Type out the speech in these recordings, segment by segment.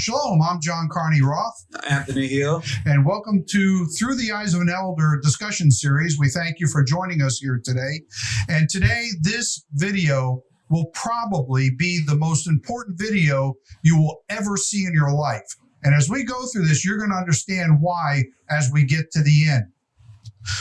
Shalom, I'm John Carney Roth, Anthony Hill. and welcome to Through the Eyes of an Elder discussion series. We thank you for joining us here today. And today, this video will probably be the most important video you will ever see in your life. And as we go through this, you're going to understand why as we get to the end.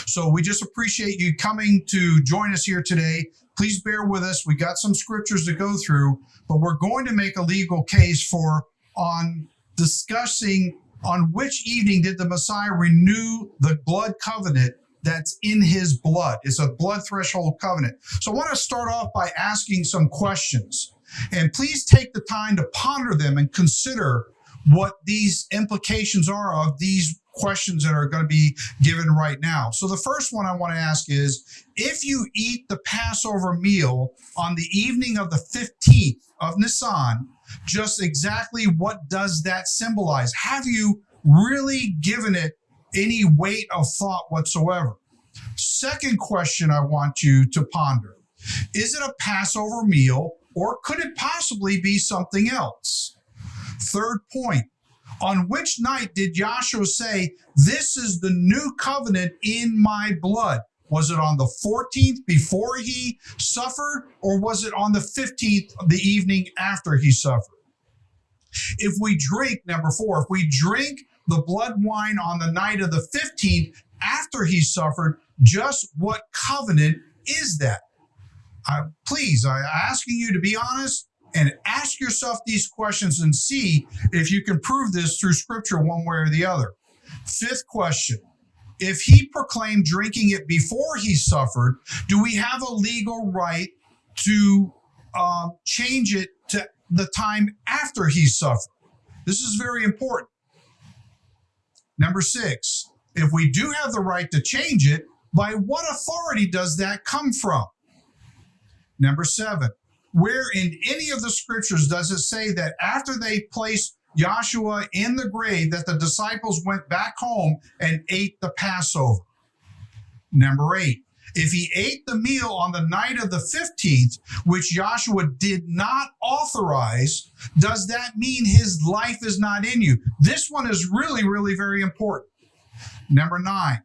So we just appreciate you coming to join us here today. Please bear with us. We got some scriptures to go through, but we're going to make a legal case for on discussing on which evening did the Messiah renew the blood covenant that's in his blood. It's a blood threshold covenant. So I want to start off by asking some questions. And please take the time to ponder them and consider what these implications are of these questions that are going to be given right now. So the first one I want to ask is if you eat the Passover meal on the evening of the 15th of Nisan, just exactly what does that symbolize? Have you really given it any weight of thought whatsoever? Second question I want you to ponder Is it a Passover meal or could it possibly be something else? Third point On which night did Joshua say, This is the new covenant in my blood? Was it on the 14th before he suffered, or was it on the 15th, the evening after he suffered? If we drink, number four, if we drink the blood wine on the night of the 15th after he suffered, just what covenant is that? I, please, I'm asking you to be honest and ask yourself these questions and see if you can prove this through scripture one way or the other. Fifth question if he proclaimed drinking it before he suffered, do we have a legal right to um, change it to the time after he suffered? This is very important. Number six, if we do have the right to change it, by what authority does that come from? Number seven, where in any of the scriptures does it say that after they placed Joshua in the grave that the disciples went back home and ate the Passover. Number eight, if he ate the meal on the night of the 15th, which Joshua did not authorize, does that mean his life is not in you? This one is really, really very important. Number nine,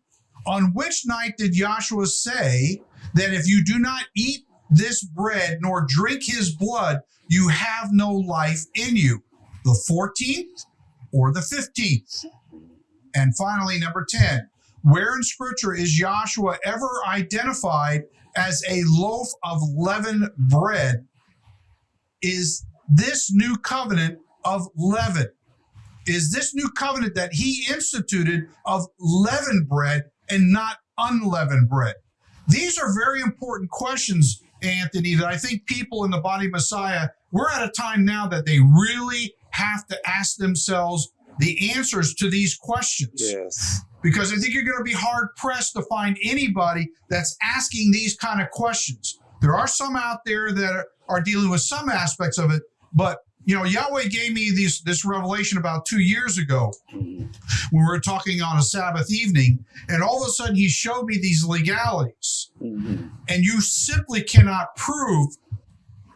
on which night did Joshua say that if you do not eat this bread nor drink his blood, you have no life in you? the 14th or the 15th. And finally, number 10, where in scripture is Joshua ever identified as a loaf of leavened bread? Is this new covenant of leaven? Is this new covenant that he instituted of leavened bread and not unleavened bread? These are very important questions, Anthony, that I think people in the body of Messiah, we're at a time now that they really have to ask themselves the answers to these questions. Yes. Because I think you're going to be hard pressed to find anybody that's asking these kind of questions. There are some out there that are dealing with some aspects of it, but you know, Yahweh gave me this this revelation about two years ago when we were talking on a Sabbath evening, and all of a sudden he showed me these legalities, Mhm. and you simply cannot prove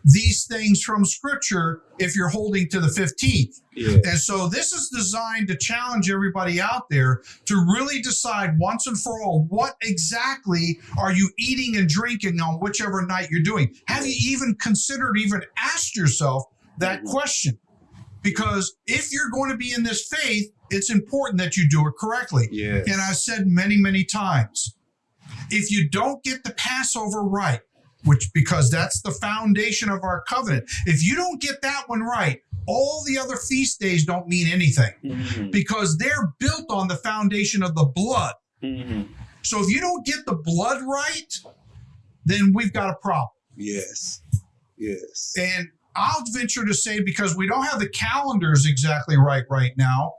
these things from Scripture if you're holding to the 15th. Yeah. And so this is designed to challenge everybody out there to really decide once and for all what exactly are you eating and drinking on whichever night you're doing. Have you even considered, even asked yourself that question? Because if you're going to be in this faith, it's important that you do it correctly. Yes. And I've said many, many times if you don't get the Passover right, which because that's the foundation of our covenant, if you don't get that one right, all the other feast days don't mean anything Mhm. because they're built on the foundation of the blood. Mhm. So if you don't get the blood right, then we've got a problem. Yes. Yes. And I'll venture to say, because we don't have the calendars exactly right right now,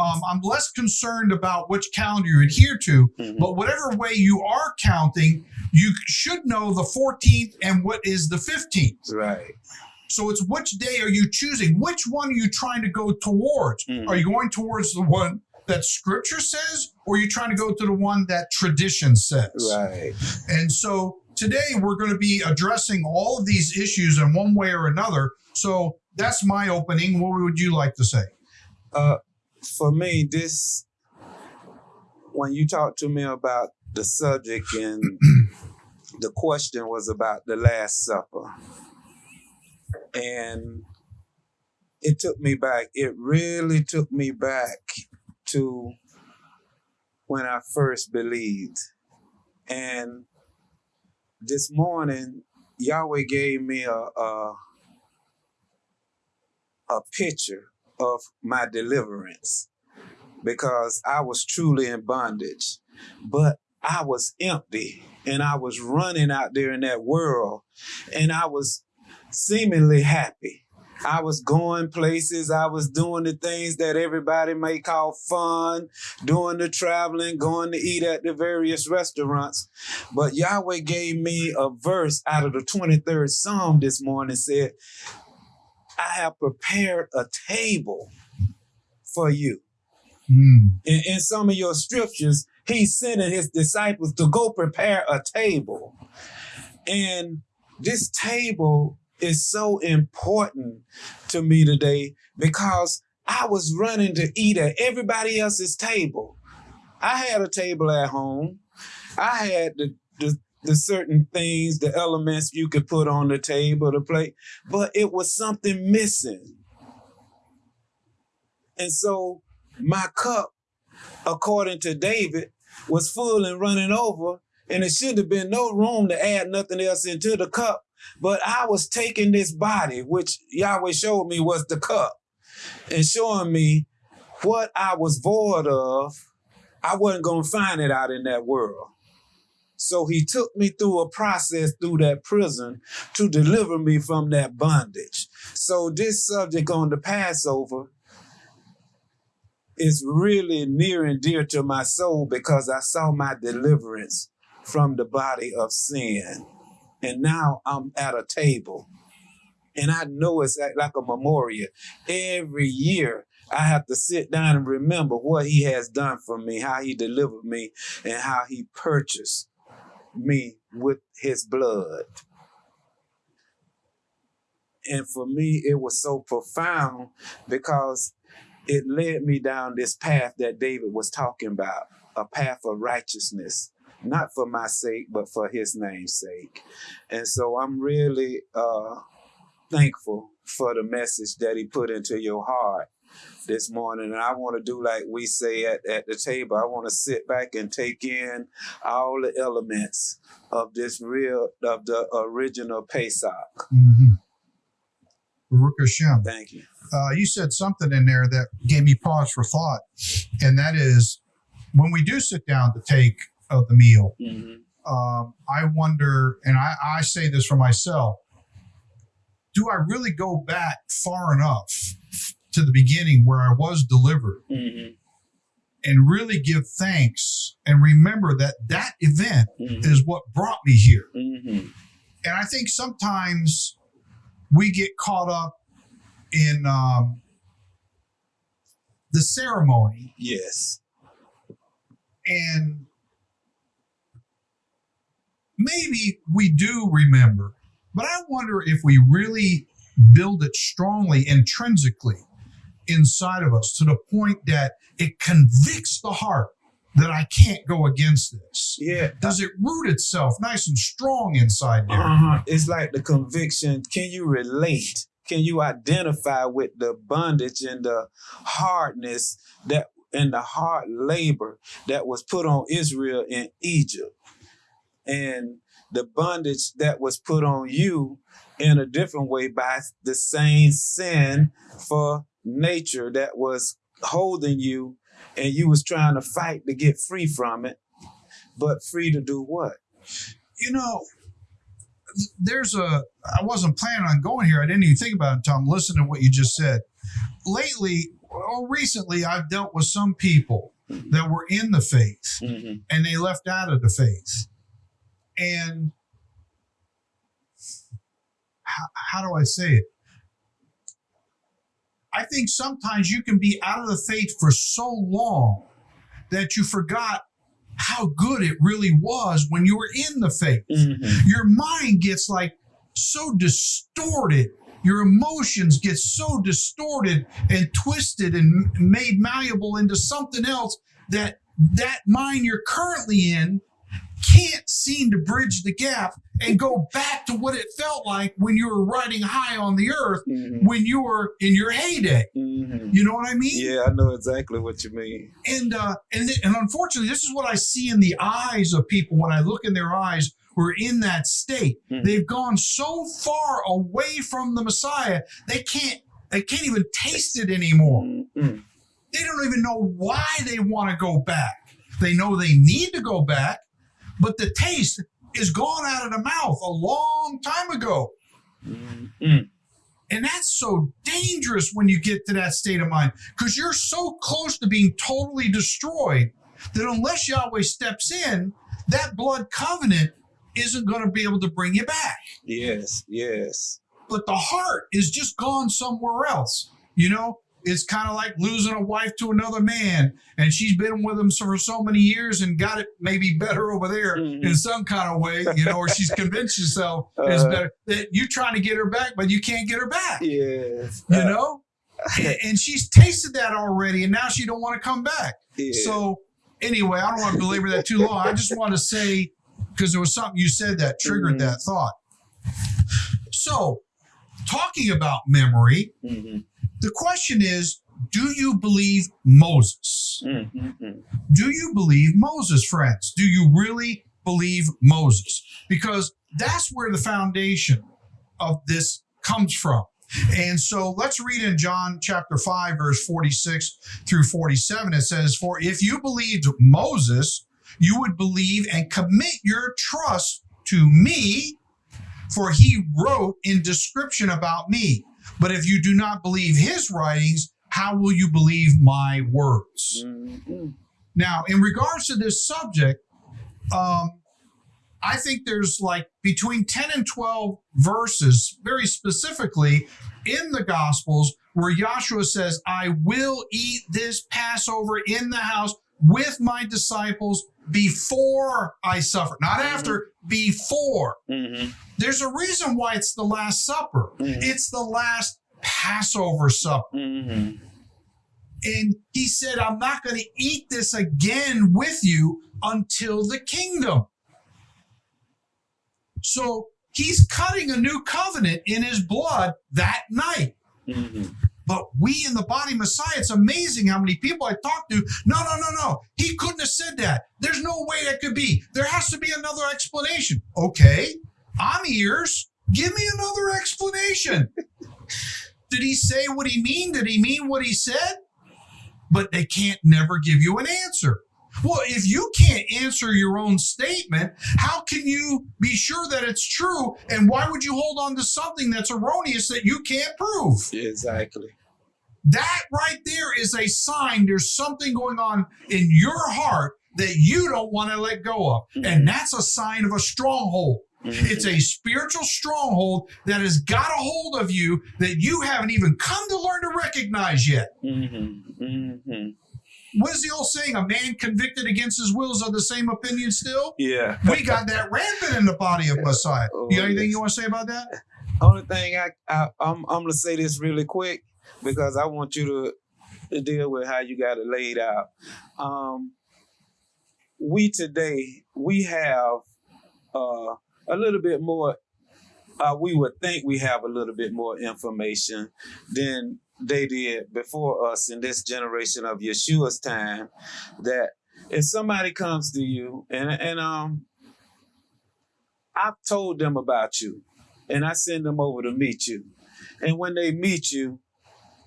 um, I'm less concerned about which calendar you adhere to. Mhm. But whatever way you are counting, you should know the 14th and what is the 15th. Right. So it's which day are you choosing? Which one are you trying to go towards? Mhm. Are you going towards the one that scripture says, or are you trying to go to the one that tradition says? Right. And so today we're going to be addressing all of these issues in one way or another. So that's my opening. What would you like to say? Uh, for me, this when you talked to me about the subject and the question was about the Last Supper, and it took me back. It really took me back to when I first believed, and this morning Yahweh gave me a a, a picture of my deliverance because I was truly in bondage, but I was empty and I was running out there in that world and I was seemingly happy. I was going places, I was doing the things that everybody may call fun, doing the traveling, going to eat at the various restaurants. But Yahweh gave me a verse out of the 23rd Psalm this morning said, I have prepared a table for you. Mm. In, in some of your scriptures, he's sending his disciples to go prepare a table. And this table is so important to me today because I was running to eat at everybody else's table. I had a table at home. I had the, the, the certain things, the elements you could put on the table, the plate, but it was something missing. And so my cup, according to David, was full and running over, and it should have been no room to add nothing else into the cup. But I was taking this body, which Yahweh showed me was the cup, and showing me what I was void of. I wasn't going to find it out in that world. So he took me through a process through that prison to deliver me from that bondage. So this subject on the Passover is really near and dear to my soul because I saw my deliverance from the body of sin. And now I'm at a table. And I know it's like a memorial. Every year I have to sit down and remember what he has done for me, how he delivered me, and how he purchased me with his blood. And for me, it was so profound because it led me down this path that David was talking about a path of righteousness, not for my sake, but for his name's sake. And so I'm really uh, thankful for the message that he put into your heart this morning. And I want to do like we say at, at the table. I want to sit back and take in all the elements of this real, of the original Pesach. Mm-hmm. Baruch Hashem. Thank you. Uh, you said something in there that gave me pause for thought, and that is when we do sit down to take of the meal, Mhm. um, I wonder, and I, I say this for myself, do I really go back far enough to the beginning where I was delivered Mhm. and really give thanks and remember that that event Mhm. is what brought me here? Mhm. And I think sometimes we get caught up in um, the ceremony Yes. and maybe we do remember, but I wonder if we really build it strongly intrinsically inside of us to the point that it convicts the heart that I can't go against this. Yeah. Does it root itself nice and strong inside there? Uh-huh. It's like the conviction. Can you relate? Can you identify with the bondage and the hardness that and the hard labor that was put on Israel in Egypt? And the bondage that was put on you in a different way by the same sin for nature that was holding you and you was trying to fight to get free from it. But free to do what? you know, there's a. I wasn't planning on going here. I didn't even think about it Tom. I'm to what you just said. Lately, or recently, I've dealt with some people that were in the faith Mhm. and they left out of the faith. And how, how do I say it? I think sometimes you can be out of the faith for so long that you forgot how good it really was when you were in the faith Mhm. your mind gets like so distorted your emotions get so distorted and twisted and made malleable into something else that that mind you're currently in can't seem to bridge the gap and go back to what it felt like when you were riding high on the earth Mhm. when you were in your heyday. Mhm. You know what I mean? Yeah, I know exactly what you mean. And uh, and th- and unfortunately, this is what I see in the eyes of people when I look in their eyes who are in that state. Mhm. They've gone so far away from the Messiah they can't they can't even taste it anymore. Mhm. They don't even know why they want to go back. They know they need to go back, but the taste is gone out of the mouth a long time ago. Mhm. And that's so dangerous when you get to that state of mind because you're so close to being totally destroyed that unless Yahweh steps in, that blood covenant isn't going to be able to bring you back. Yes, yes. But the heart is just gone somewhere else. You know, it's kind of like losing a wife to another man and she's been with him for so many years and got it maybe better over there Mhm. in some kind of way, you know, or she's convinced herself is Uh-huh. better. That you're trying to get her back, but you can't get her back Yes. you Uh, know and, and she's tasted that already and now she don't want to come back yeah. so anyway i don't want to belabor that too long i just want to say because there was something you said that triggered Mhm. that thought so talking about memory Mhm. The question is do you believe moses Mhm. Mhm. do you believe moses friends do you really believe moses because that's where the foundation of this comes from and so let's read in John chapter 5, verse 46 through 47. It says, For if you believed Moses, you would believe and commit your trust to me, for he wrote in description about me. But if you do not believe his writings, how will you believe my words? Mhm. Now, in regards to this subject, um, I think there's like between 10 and 12 verses, very specifically in the Gospels, where Joshua says, I will eat this Passover in the house with my disciples before I suffer. Not after, before. Mhm. There's a reason why it's the Last Supper, Mhm. it's the last Passover supper. Mhm. And he said, I'm not going to eat this again with you until the kingdom. So he's cutting a new covenant in his blood that night. But we in the body Messiah, it's amazing how many people I talked to. No, no, no, no. He couldn't have said that. There's no way that could be. There has to be another explanation. Okay, I'm ears. Give me another explanation. Did he say what he mean? Did he mean what he said? But they can't never give you an answer. Well, if you can't answer your own statement, how can you be sure that it's true? And why would you hold on to something that's erroneous that you can't prove? Exactly. That right there is a sign there's something going on in your heart that you don't want to let go of. And that's a sign of a stronghold. Mhm. It's a spiritual stronghold that has got a hold of you that you haven't even come to learn to recognize yet. Mhm. Mhm. What is the old saying? A man convicted against his will is of the same opinion still? Yeah. We got that rampant in the body of Messiah. You got anything you want to say about that? Only thing I, I I'm I'm gonna say this really quick because I want you to, deal with how you got it laid out. Um, we today we have uh, a little bit more. Uh, we would think we have a little bit more information than they did before us in this generation of Yeshua's time. That if somebody comes to you and and um, I've told them about you and I send them over to meet you. And when they meet you,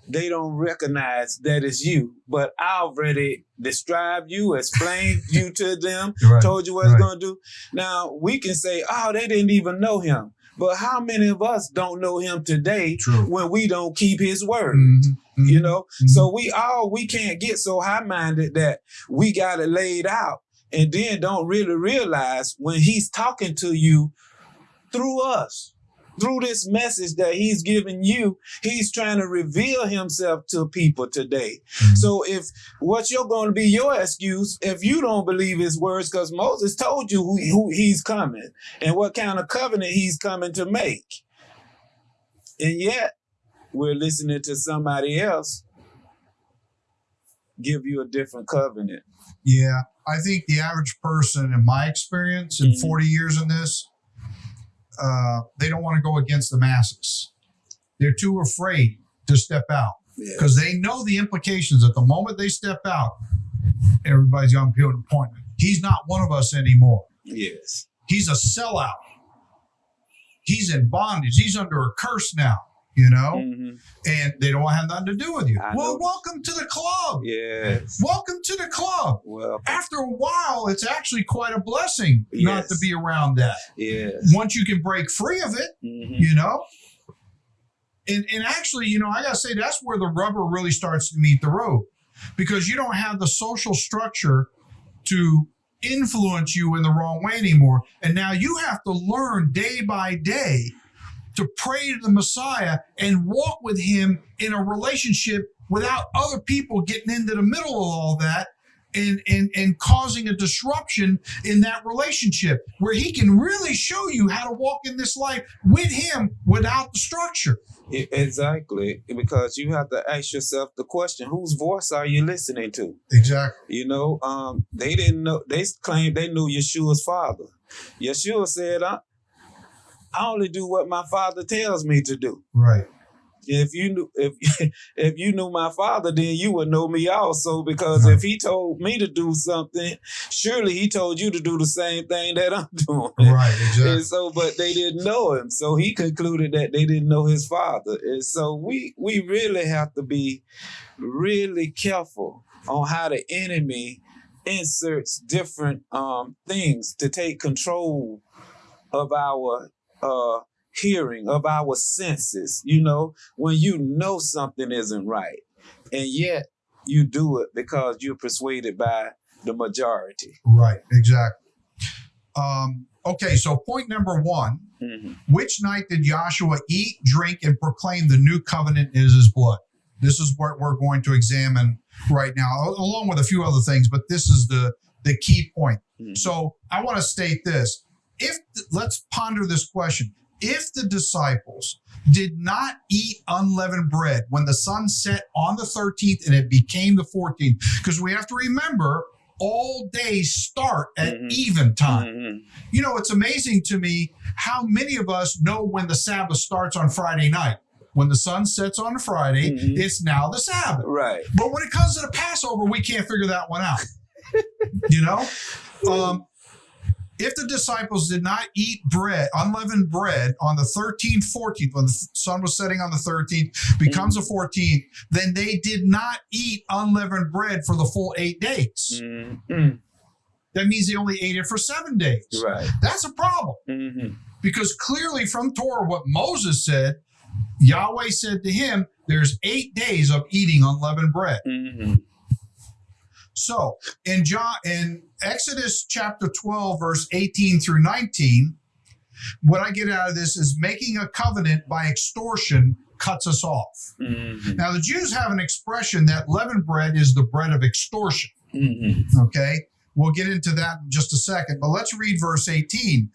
they don't recognize that it's you. But I already described you, explained you to them, Right. told you what it's right. going to do. Now, we can say, oh, they didn't even know him. But how many of us don't know him today True. when we don't keep his word? Mhm, mhm. You know? Mhm. So we all, we can't get so high minded that we got it laid out and then don't really realize when he's talking to you through us through this message that he's giving you, he's trying to reveal himself to people today. Mhm. So if what you're going to be your excuse if you don't believe his words, because Moses told you who, who he's coming and what kind of covenant he's coming to make. And yet, we're listening to somebody else give you a different covenant. Yeah, I think the average person, in my experience, in Mhm. 40 years in this, uh, they don't want to go against the masses. They're too afraid to step out Yeah. because they know the implications. At the moment they step out, everybody's going to an appointment. He's not one of us anymore. Yes. He's a sellout. He's in bondage. He's under a curse now, you know, Mhm. and they don't have nothing to do with you. I well, know. welcome to the club. Yes. Welcome to the club. Well, After a while, it's actually quite a blessing not to be around that. yes. Once you can break free of it, Mhm. you know. And and actually, you know, I gotta say that's where the rubber really starts to meet the road. Because you don't have the social structure to influence you in the wrong way anymore. And now you have to learn day by day to pray to the Messiah and walk with him in a relationship without other people getting into the middle of all that and, and, and causing a disruption in that relationship where he can really show you how to walk in this life with him without the structure. Exactly. Because you have to ask yourself the question whose voice are you listening to? Exactly. You know, um, they didn't know, they claimed they knew Yeshua's father. Yeshua said, I, I only do what my father tells me to do. Right. If you knew if if you knew my father, then you would know me also. Because Right. if he told me to do something, surely he told you to do the same thing that I'm doing. Right. Exactly. And so, but they didn't know him. So he concluded that they didn't know his father. And so we we really have to be really careful on how the enemy inserts different um, things to take control of our uh, hearing, of our senses. You know, when you know something isn't right, and yet you do it because you're persuaded by the majority. Right. Exactly. Um, okay. So point number one. Mhm. Which night did Joshua eat, drink, and proclaim the new covenant is his blood? This is what we're going to examine right now, along with a few other things, but this is the, the key point. Mhm. So I want to state this. If let's ponder this question. If the disciples did not eat unleavened bread when the sun set on the 13th and it became the 14th, because we have to remember all days start at Mhm. even time. Mhm. You know, it's amazing to me how many of us know when the Sabbath starts on Friday night. When the sun sets on Friday, Mhm. it's now the Sabbath. Right. But when it comes to the Passover, we can't figure that one out. you know? Um, if the disciples did not eat bread, unleavened bread, on the 13th, 14th, when the sun was setting on the 13th, becomes the 14th, then they did not eat unleavened bread for the full eight days. Mhm. That means they only ate it for seven days. Right. That's a problem Mhm. because clearly from Torah, what Moses said, Yahweh said to him, There's eight days of eating unleavened bread. Mhm. So in John in Exodus chapter 12, verse 18 through 19, what I get out of this is making a covenant by extortion cuts us off. Mhm. Now the Jews have an expression that leavened bread is the bread of extortion. Mhm. Okay. We'll get into that in just a second, but let's read verse 18.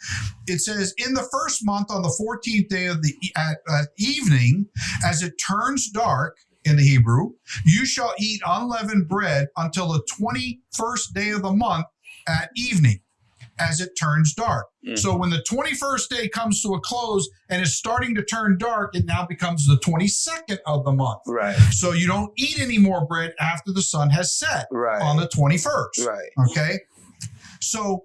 It says, In the first month, on the 14th day of the at, at evening, as it turns dark in the Hebrew, you shall eat unleavened bread until the 21st day of the month at evening, as it turns dark. Mhm. So when the 21st day comes to a close and is starting to turn dark, it now becomes the 22nd of the month. Right. So you don't eat any more bread after the sun has set Right. on the 21st. right. Okay. So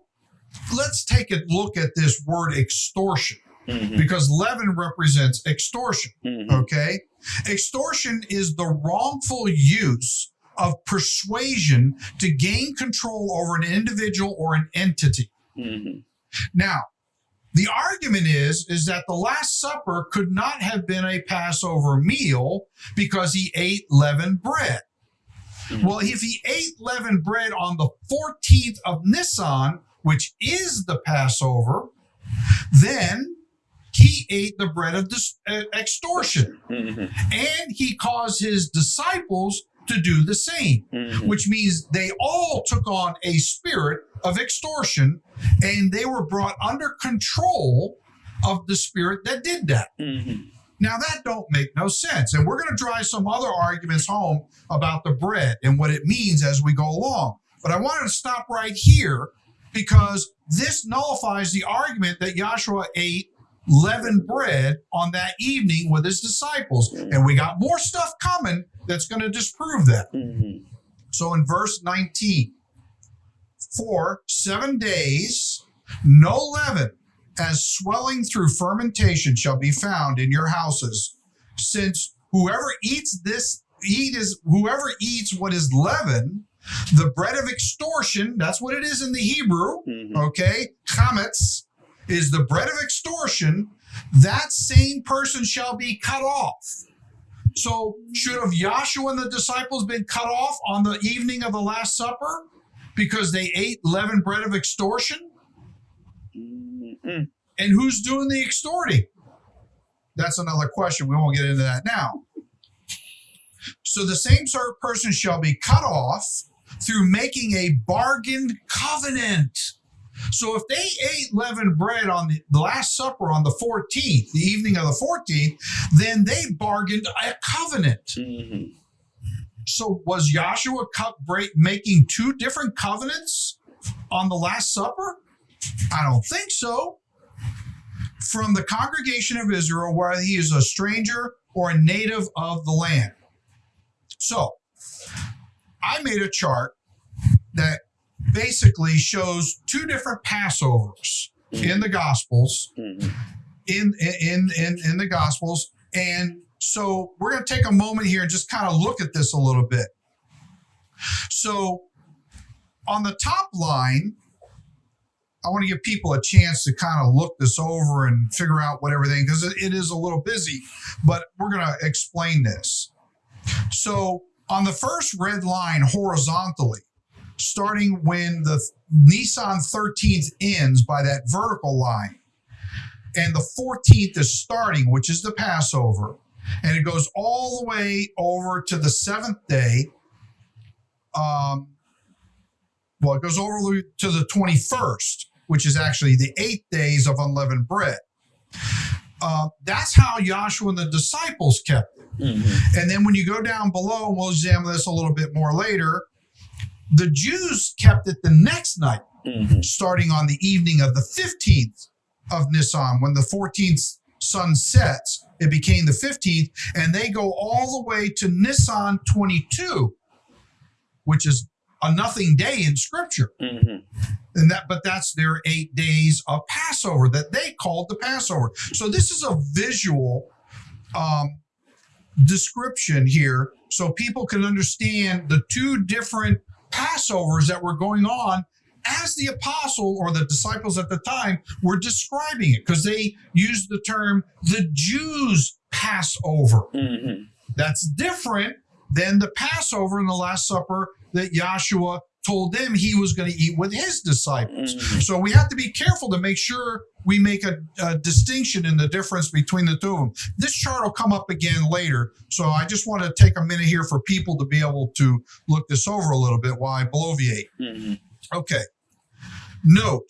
let's take a look at this word extortion Mhm. because leaven represents extortion. Mhm. Okay. Extortion is the wrongful use of persuasion to gain control over an individual or an entity. Mhm. Now, the argument is is that the last supper could not have been a passover meal because he ate leavened bread Mhm. well if he ate leavened bread on the 14th of nisan which is the passover then he ate the bread of dis- uh, extortion Mhm. and he caused his disciples to do the same Mhm. which means they all took on a spirit of extortion and they were brought under control of the spirit that did that. Mhm. Now that don't make no sense. And we're going to drive some other arguments home about the bread and what it means as we go along. But I wanted to stop right here because this nullifies the argument that Joshua ate leavened bread on that evening with his disciples. And we got more stuff coming that's going to disprove that. Mhm. So in verse 19, for seven days, no leaven as swelling through fermentation shall be found in your houses, since whoever eats this eat is whoever eats what is leaven, the bread of extortion, that's what it is in the Hebrew, Mhm. okay? Chametz is the bread of extortion, that same person shall be cut off. So, should have Joshua and the disciples been cut off on the evening of the Last Supper because they ate leavened bread of extortion? Mhm. And who's doing the extorting? That's another question. We won't get into that now. So, the same sort of person shall be cut off through making a bargained covenant. So, if they ate leavened bread on the, the Last Supper on the 14th, the evening of the 14th, then they bargained a covenant. Mhm. So was Joshua break, making two different covenants on the Last Supper? I don't think so. From the congregation of Israel, whether he is a stranger or a native of the land. So I made a chart that basically shows two different Passovers in the Gospels. Mhm. in in in in the gospels. And so we're going to take a moment here and just kind of look at this a little bit. So on the top line i want to give people a chance to kind of look this over and figure out what everything because it, it is a little busy but we're going to explain this. So on the first red line horizontally starting when the Nisan 13th ends by that vertical line and the 14th is starting, which is the Passover, and it goes all the way over to the seventh day. Um, well, it goes over to the 21st, which is actually the eight days of unleavened bread. Uh, that's how Joshua and the disciples kept it. Mhm. And then when you go down below, and we'll examine this a little bit more later, the Jews kept it the next night Mhm. starting on the evening of the 15th of Nisan. When the 14th sun sets, it became the 15th, and they go all the way to Nisan 22, which is a nothing day in scripture. Mhm. And that, but that's their eight days of Passover that they called the Passover. So this is a visual um, description here, so people can understand the two different Passovers that were going on as the apostle or the disciples at the time were describing it, because they used the term the Jews' Passover. Mhm. That's different than the Passover in the Last Supper that Joshua told them he was going to eat with his disciples. Mhm. So we have to be careful to make sure we make a, a distinction in the difference between the two of them. This chart will come up again later. So I just want to take a minute here for people to be able to look this over a little bit while I bloviate. Mhm. Okay. Note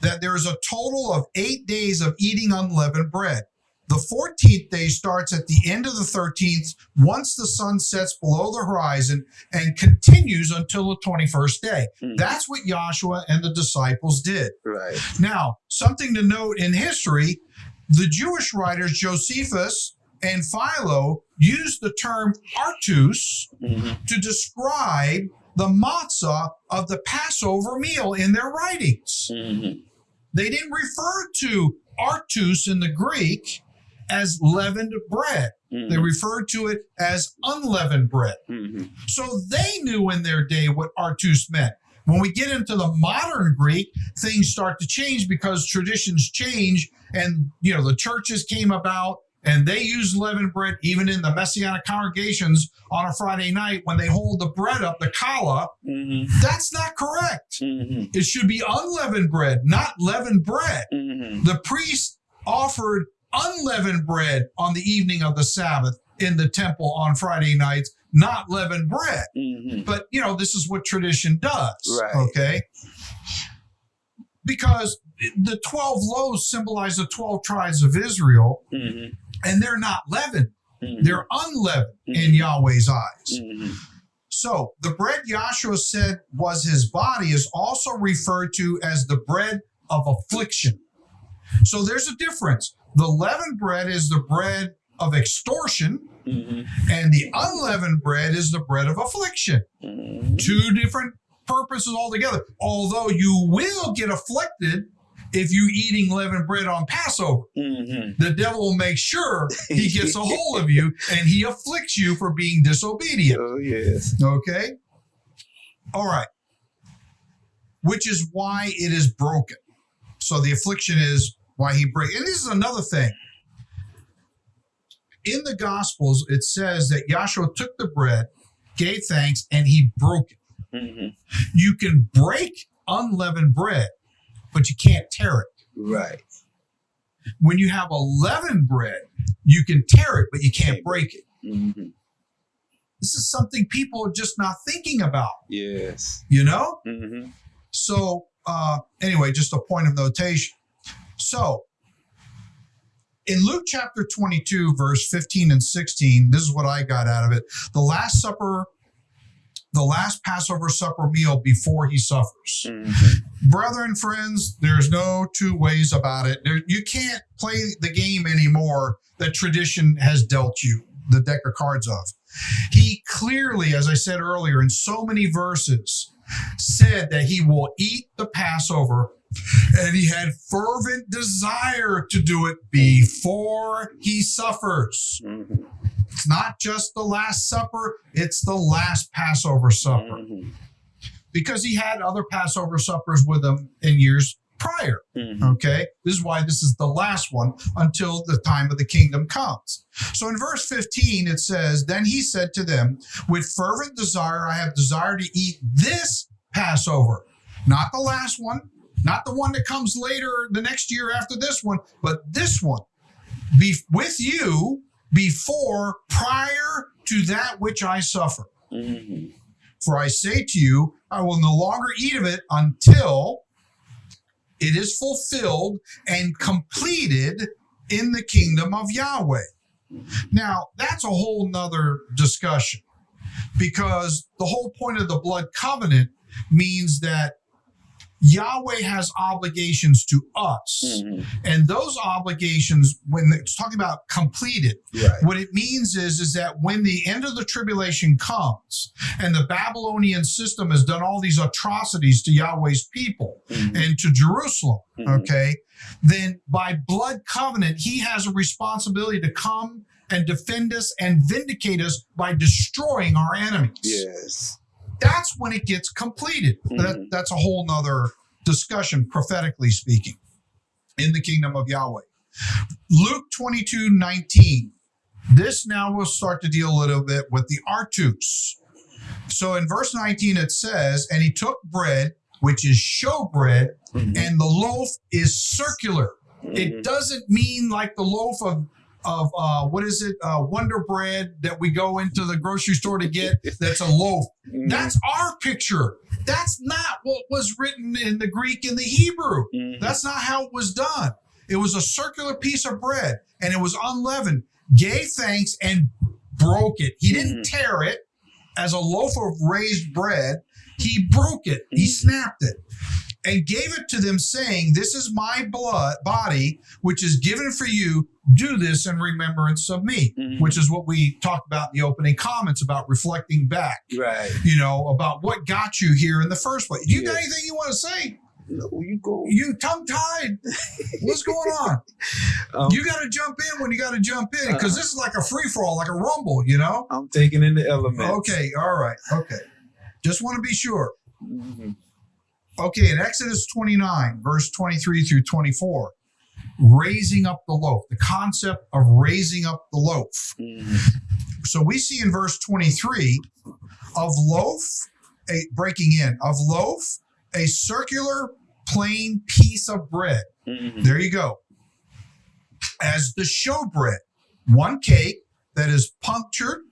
that there is a total of eight days of eating unleavened bread. The 14th day starts at the end of the 13th once the sun sets below the horizon and continues until the 21st day. Mhm. That's what Joshua and the disciples did. Right. Now, something to note in history the Jewish writers Josephus and Philo used the term artos Mhm. to describe the matzah of the Passover meal in their writings. Mhm. They didn't refer to artos in the Greek as leavened bread. They Mhm. referred to it as unleavened bread. Mhm. So they knew in their day what artos meant. When we get into the modern Greek, things start to change because traditions change and you know the churches came about and they use leavened bread even in the messianic congregations on a Friday night when they hold the bread up, the challah. Mhm. That's not correct. Mhm. It should be unleavened bread, not leavened bread. Mhm. The priest offered unleavened bread on the evening of the Sabbath in the temple on Friday nights, not leavened bread. Mhm. But you know, this is what tradition does. Right. Okay. Because the 12 loaves symbolize the 12 tribes of Israel. Mhm. and they're not leavened, Mhm. they're unleavened in Mhm. Yahweh's eyes. Mhm. So the bread Yahshua said was his body is also referred to as the bread of affliction. So there's a difference. The leavened bread is the bread of extortion, Mhm. and the unleavened bread is the bread of affliction. Mhm. Two different purposes altogether. Although you will get afflicted if you eating leavened bread on Passover. Mhm. The devil will make sure he gets a hold of you and he afflicts you for being disobedient. Oh yes. Okay. All right. Which is why it is broken. So the affliction is why he break. And this is another thing. In the Gospels, it says that Yahshua took the bread, gave thanks, and he broke it. Mhm. You can break unleavened bread, but you can't tear it. Right. When you have a leavened bread, you can tear it, but you can't break it. Mhm. This is something people are just not thinking about, Yes. you know? Mhm. So, uh, anyway, just a point of notation. So, in Luke chapter 22, verse 15 and 16, this is what I got out of it. The Last Supper, the last Passover supper meal before he suffers. Mhm. Brethren, friends, there's no two ways about it. There, you can't play the game anymore that tradition has dealt you the deck of cards of. He clearly, as I said earlier, in so many verses, said that he will eat the Passover and he had fervent desire to do it before he suffers. Mhm. It's not just the Last Supper, it's the last Passover supper Mhm. because he had other Passover suppers with him in years prior. Mhm. Okay. This is why this is the last one until the time of the kingdom comes. So in verse 15, it says, Then he said to them, With fervent desire, I have desired to eat this Passover, not the last one, not the one that comes later the next year after this one, but this one be with you before, prior to that which I suffer. Mhm. For I say to you, I will no longer eat of it until it is fulfilled and completed in the kingdom of Yahweh. Now, that's a whole nother discussion because the whole point of the blood covenant means that Yahweh has obligations to us. Mhm. And those obligations, when it's talking about completed, Right. what it means is is that when the end of the tribulation comes and the babylonian system has done all these atrocities to yahweh's people Mhm. and to jerusalem Mhm. okay then by blood covenant he has a responsibility to come and defend us and vindicate us by destroying our enemies Yes. That's when it gets completed that, Mhm. that's a whole nother discussion prophetically speaking in the kingdom of yahweh luke 22 19 this now will start to deal a little bit with the artos so in verse 19 it says and he took bread which is showbread Mhm. and the loaf is circular it Mhm. doesn't mean like the loaf of of uh, what is it uh, wonder bread that we go into the grocery store to get that's a loaf Mhm. that's our picture. That's not what was written in the Greek and the Hebrew. Mhm. That's not how it was done. It was a circular piece of bread and it was unleavened, gave thanks and broke it. He didn't tear it as a loaf of raised bread. He broke it, he Mhm. snapped it and gave it to them, saying, This is my blood body, which is given for you. Do this in remembrance of me, Mhm. which is what we talked about in the opening comments about reflecting back Right. you know, about what got you here in the first place. You got anything you want to say? No, you go. You tongue tied. What's going on? Um, You got to jump in when you got to jump in because this is like a free for all, like a rumble, you know? I'm taking in the elements. Okay, all right, okay. Just want to be sure. Mhm. Okay, in Exodus 29, verse 23 through 24, raising up the loaf, the concept of raising up the loaf. Mhm. So we see in verse 23 of loaf, a breaking in, of loaf, a circular plain piece of bread. Mhm. There you go. As the showbread, one cake that is punctured,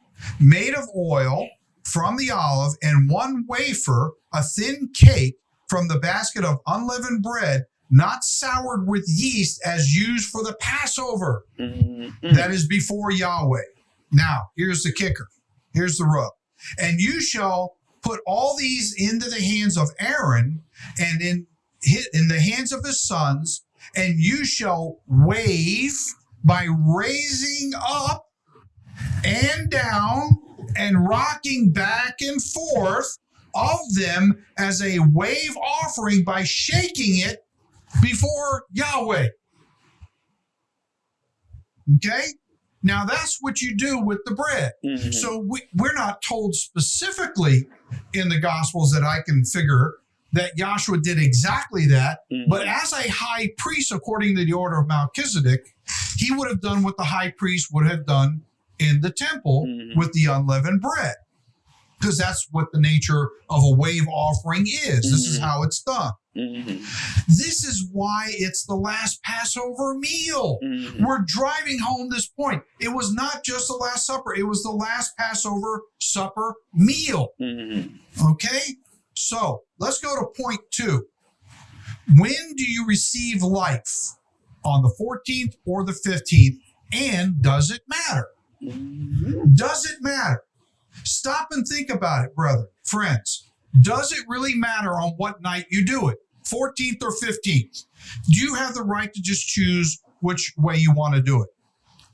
made of oil from the olive, and one wafer, a thin cake from the basket of unleavened bread not soured with yeast as used for the Passover. Mm, That is before Yahweh. Now, here's the kicker. Here's the rub. And you shall put all these into the hands of Aaron and in in the hands of his sons, and you shall wave by raising up and down and rocking back and forth of them as a wave offering by shaking it before Yahweh. Okay? Now that's what you do with the bread. mhm. So we, we're not told specifically in the Gospels that I can figure that Joshua did exactly that. Mhm. But as a high priest, according to the order of Melchizedek, he would have done what the high priest would have done in the temple Mhm. with the unleavened bread. Because that's what the nature of a wave offering is. This is Mhm. how it's done. Mhm. This is why it's the last Passover meal. Mhm. We're driving home this point. It was not just the Last Supper, it was the last Passover supper meal. Mhm. Okay? So let's go to point two. When do you receive life? On the 14th or the 15th? And does it matter? Mhm. Does it matter? Stop and think about it, brother, friends. Does it really matter on what night you do it? 14th or 15th? Do you have the right to just choose which way you want to do it?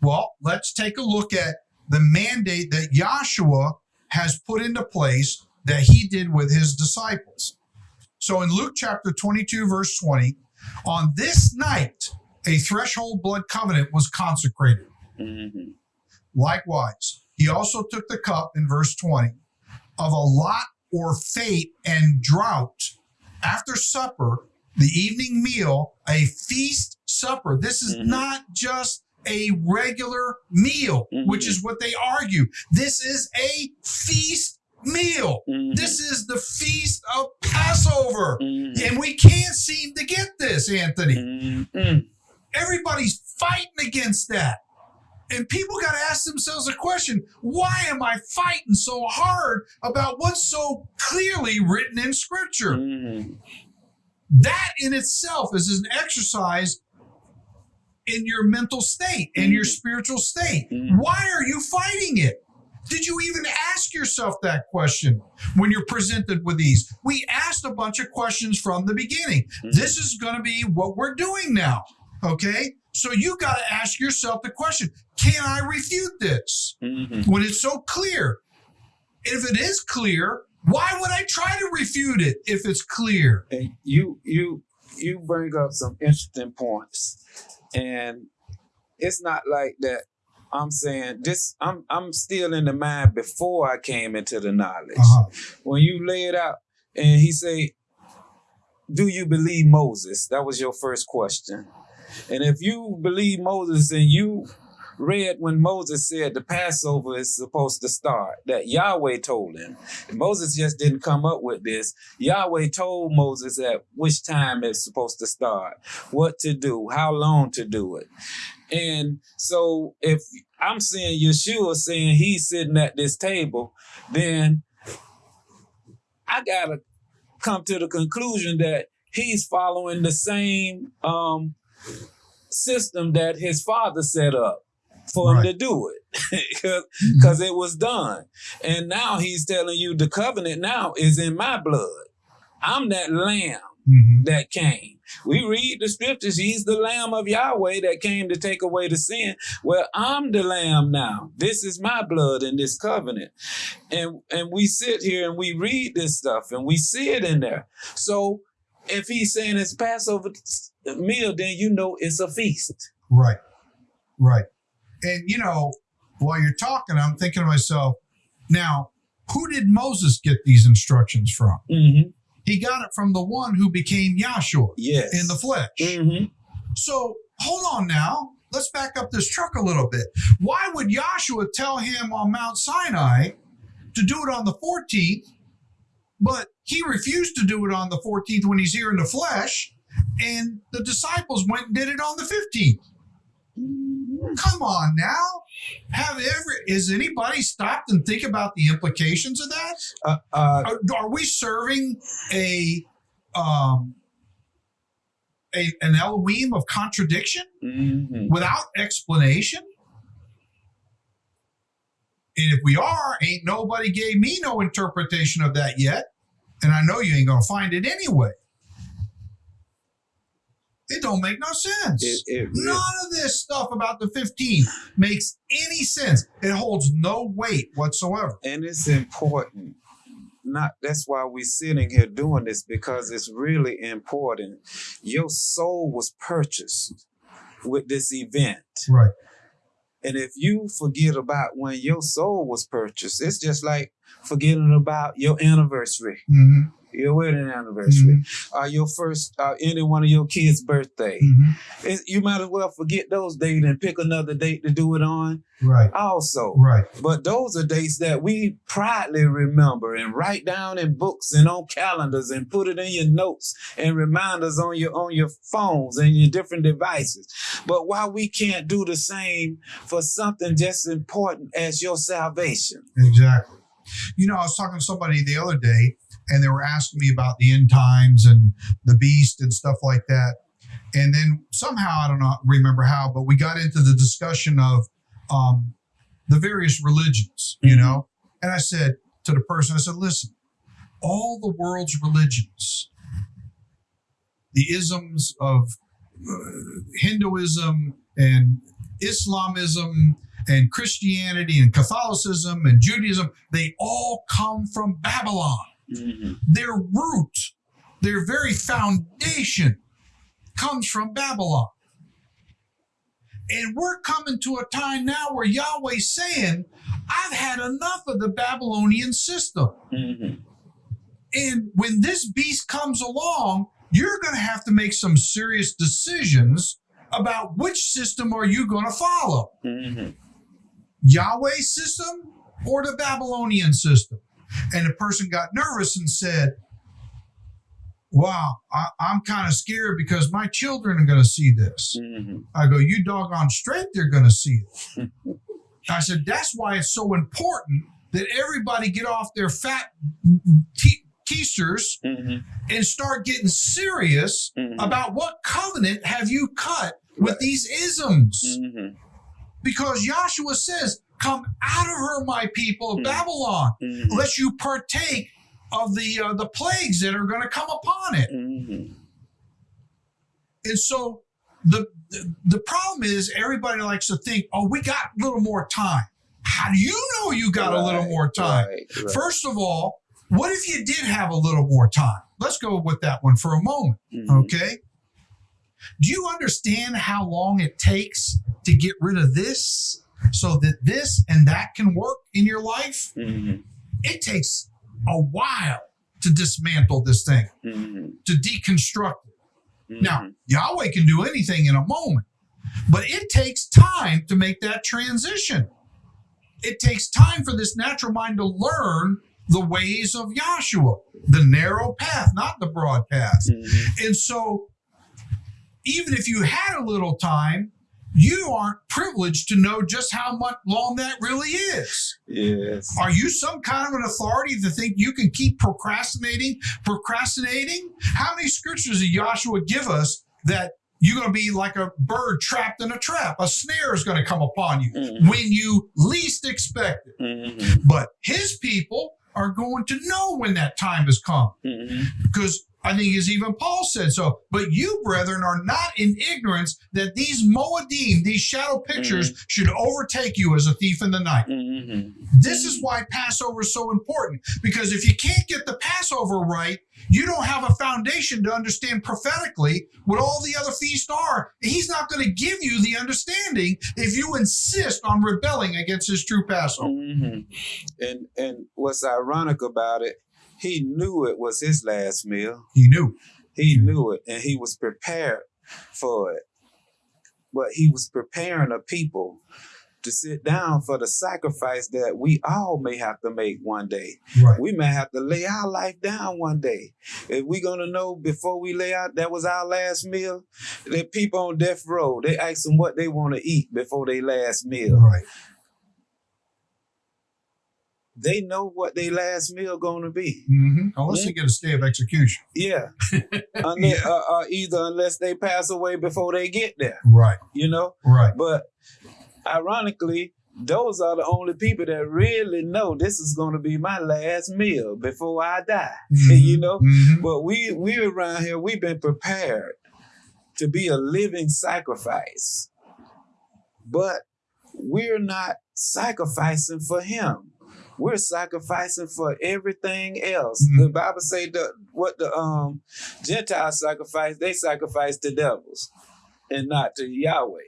Well, let's take a look at the mandate that Joshua has put into place that he did with his disciples. So in Luke chapter 22, verse 20, on this night, a threshold blood covenant was consecrated. Mhm. Likewise, he also took the cup in verse 20 of a lot or fate and drought after supper, the evening meal, a feast supper. This is Mhm. not just a regular meal, which Mhm. is what they argue. This is a feast meal. Mhm. This is the feast of Passover. Mhm. And we can't seem to get this, Anthony Mhm. everybody's fighting against that. And people got to ask themselves a question why am I fighting so hard about what's so clearly written in Scripture? Mhm. That in itself is an exercise in your mental state, in your Mhm. spiritual state. Mhm. Why are you fighting it? Did you even ask yourself that question when you're presented with these? We asked a bunch of questions from the beginning. Mhm. This is going to be what we're doing now. Okay. So you got to ask yourself the question Can I refute this Mhm. when it's so clear? If it is clear, why would I try to refute it if it's clear? And you you you bring up some interesting points, and it's not like that. I'm saying this. I'm I'm still in the mind before I came into the knowledge. Uh-huh. When you lay it out, and he say, "Do you believe Moses?" That was your first question. And if you believe Moses, and you read when Moses said the Passover is supposed to start, that Yahweh told him. Moses just didn't come up with this. Yahweh told Moses at which time it's supposed to start, what to do, how long to do it. And so if I'm seeing Yeshua saying he's sitting at this table, then I gotta come to the conclusion that he's following the same um, system that his father set up for him to do it because it was done. And now he's telling you the covenant now is in my blood. I'm that lamb Mhm. that came. We read the scriptures. He's the lamb of Yahweh that came to take away the sin. Well, I'm the lamb now. This is my blood in this covenant. And and we sit here and we read this stuff and we see it in there. So if he's saying it's Passover meal, then you know it's a feast. Right. Right. And, you know, while you're talking, I'm thinking to myself, now, who did Moses get these instructions from? Mm-hmm. He got it from the one who became Yahshua Yes. in the flesh. Mm-hmm. So hold on now. Let's back up this truck a little bit. Why would Joshua tell him on Mount Sinai to do it on the 14th, but he refused to do it on the 14th when he's here in the flesh, and the disciples went and did it on the 15th? Come on now. Have ever is anybody stopped and think about the implications of that? Uh, uh, Are, are we serving a um a, an Elohim of contradiction hmm without explanation? And if we are, ain't nobody gave me no interpretation of that yet. And I know you ain't gonna find it anyway. It don't make no sense. It, it None of this stuff about the 15 makes any sense. It holds no weight whatsoever. and it's important. Not that's why we're sitting here doing this because it's really important. Your soul was purchased with this event. Right. And if you forget about when your soul was purchased, it's just like forgetting about your anniversary, hmm your wedding anniversary, or your first, uh, any one of your kids' birthday. hmm It- you might as well forget those dates and pick another date to do it on. Right. Also, Right. but those are dates that we proudly remember and write down in books and on calendars and put it in your notes and reminders on your on your phones and your different devices. But why we can't do the same for something just as important as your salvation? Exactly. You know, I was talking to somebody the other day, and they were asking me about the end times and the beast and stuff like that. And then somehow I don't know, remember how, but we got into the discussion of um, the various religions. You Mhm. know, and I said to the person, I said, "Listen, all the world's religions, the isms of uh, Hinduism and Islamism and Christianity and Catholicism and Judaism, they all come from Babylon. Mm-hmm. Their root, their very foundation comes from Babylon. And we're coming to a time now where Yahweh's saying, I've had enough of the Babylonian system. Mm-hmm. And when this beast comes along, you're going to have to make some serious decisions about which system are you going to follow. Mm-hmm. Yahweh's system or the Babylonian system? And the person got nervous and said, Wow, I, I'm kind of scared because my children are going to see this. Mm-hmm. I go, You doggone straight, they're going to see it. I said, That's why it's so important that everybody get off their fat te- keisters mm-hmm. and start getting serious mm-hmm. about what covenant have you cut with these isms? Because Joshua says, "Come out of her, my people of Mhm. Babylon, lest you partake of the uh, the plagues that are going to come upon it." And so the, the problem is everybody likes to think, "Oh, we got a little more time." How do you know you got a little more time? right, right. First of all, what if you did have a little more time? Let's go with that one for a moment. Mhm. Okay. Do you understand how long it takes to get rid of this so that this and that can work in your life? Mhm. It takes a while to dismantle this thing, Mhm. to deconstruct it. Mhm. Now, Yahweh can do anything in a moment, but it takes time to make that transition. It takes time for this natural mind to learn the ways of Yahshua, the narrow path, not the broad path. Mhm. And so, even if you had a little time, you aren't privileged to know just how much long that really is. Yes. Are you some kind of an authority to think you can keep procrastinating, procrastinating? How many scriptures did Joshua give us that you're going to be like a bird trapped in a trap? A snare is going to come upon you Mhm. when you least expect it. Mhm. But his people are going to know when that time has come Mhm. because I think as even Paul said so. But you, brethren, are not in ignorance that these Moedim, these shadow pictures, should overtake you as a thief in the night. Mhm. This is why Passover is so important because if you can't get the Passover right, you don't have a foundation to understand prophetically what all the other feasts are. He's not going to give you the understanding if you insist on rebelling against his true Passover. Mhm. And and what's ironic about it, he knew it was his last meal. He knew. He knew it, and he was prepared for it. But he was preparing a people to sit down for the sacrifice that we all may have to make one day. Right. We may have to lay our life down one day. If we're gonna know before we lay out that was our last meal, the people on death row, they ask them what they want to eat before their last meal. Right. They know what their last meal going to be. hmm Unless they get a stay of execution. Yeah, unless, uh, uh, either unless they pass away before they get there, Right. you know. Right. But ironically, those are the only people that really know this is going to be my last meal before I die. you know. Mhm. But we we around here we've been prepared to be a living sacrifice, but we're not sacrificing for Him. We're sacrificing for everything else. Mhm. The Bible say the what the um Gentiles sacrifice, they sacrifice to devils and not to Yahweh.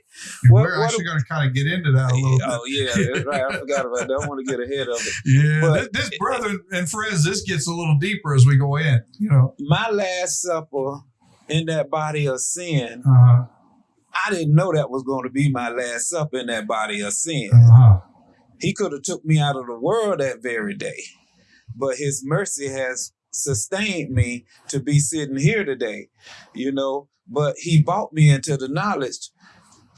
What- We're what actually going to kind of get into that a little bit. Oh yeah, right. I forgot about that. I want to get ahead of it. Yeah, But- this, this brother and friends, this gets a little deeper as we go in. You know, My last supper in that body of sin, uh, I didn't know that was going to be my last supper in that body of sin. uh, He could have took me out of the world that very day, but His mercy has sustained me to be sitting here today. You know, but He brought me into the knowledge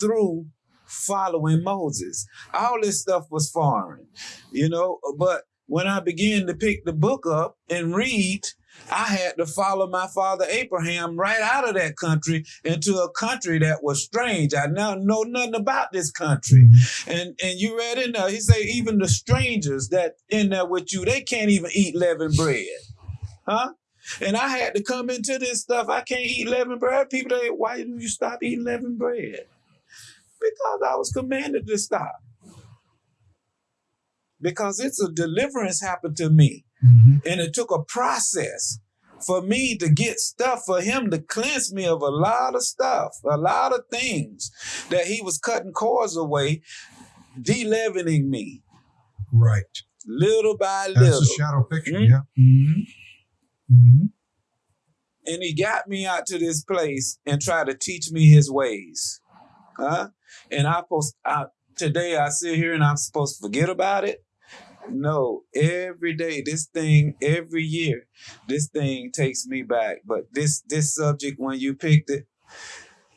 through following Moses. All this stuff was foreign, you know, but when I began to pick the book up and read, I had to follow my father Abraham right out of that country into a country that was strange. I now know nothing about this country. Mm-hmm. And and you read in there, he say even the strangers that in there with you, they can't even eat leavened bread. Huh? And I had to come into this stuff. I can't eat leavened bread. People say, why do you stop eating leavened bread? Because I was commanded to stop. Because it's a deliverance happened to me. Mhm. And it took a process for me to get stuff for him to cleanse me of a lot of stuff, a lot of things that he was cutting cords away, de-leavening me right. little by That's little. That's a shadow picture. Mhm. Yeah. hmm hmm and he got me out to this place and tried to teach me his ways. Huh? And I supposed I, today I sit here and I'm supposed to forget about it. No, every day, this thing, every year, this thing takes me back. But this this subject, when you picked it,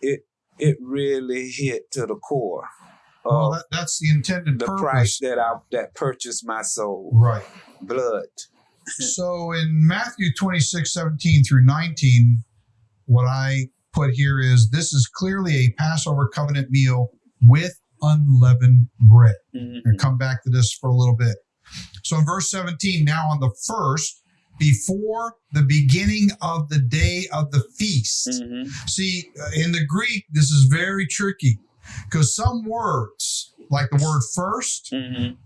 it it really hit to the core Well, that, that's the intended the purpose. price that I that purchased my soul, Right. blood. So in Matthew 26, 17 through 19, what I put here is this is clearly a Passover covenant meal with unleavened bread. Mhm. and come back to this for a little bit. So in verse 17, now on the first, before the beginning of the day of the feast. Mhm. See, uh, in the Greek, this is very tricky because some words, like the word first, Mhm.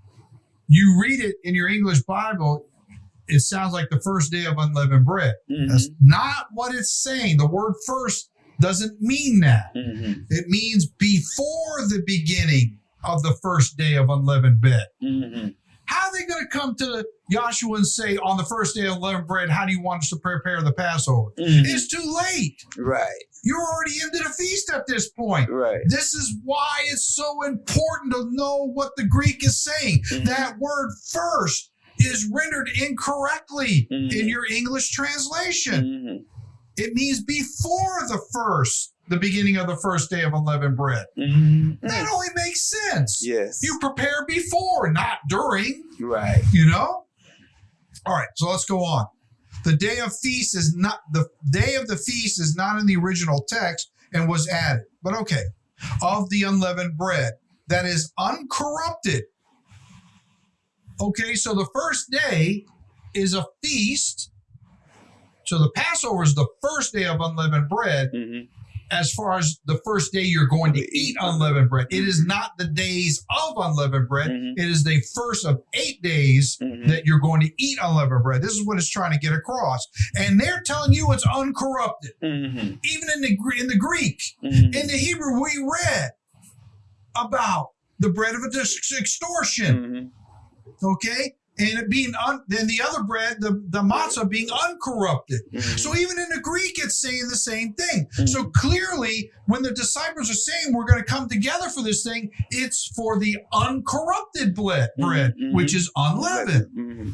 you read it in your English Bible, it sounds like the first day of unleavened bread. Mhm. That's not what it's saying. The word first doesn't mean that. Mhm. It means before the beginning of the first day of unleavened bread. How are they going to come to Joshua and say, on the first day of unleavened bread, how do you want us to prepare the Passover? Mhm. It's too late. Right, You're already into the feast at this point. right. This is why it's so important to know what the Greek is saying. Mhm. That word first is rendered incorrectly Mhm. in your English translation. Mhm. It means before the first, the beginning of the first day of unleavened bread. Mhm. That only makes sense. Yes. You prepare before, not during. right. you know all right so let's go on the day of feast is not the day of the feast is not in the original text and was added but okay of the unleavened bread that is uncorrupted okay so the first day is a feast so the passover is the first day of unleavened bread Mhm. As far as the first day you're going to eat unleavened bread it is not the days of unleavened bread Mhm. it is the first of eight days Mhm. that you're going to eat unleavened bread. This is what it's trying to get across, and they're telling you it's uncorrupted. Mhm. Even in the in the Greek, Mhm. in the Hebrew, we read about the bread of extortion. Mhm. Okay, and it being un, then the other bread, the the matzah being uncorrupted. Mhm. So even in the Greek, it's saying the same thing. Mhm. So clearly, when the disciples are saying we're going to come together for this thing, it's for the uncorrupted bread, bread Mhm. which is unleavened. Mhm.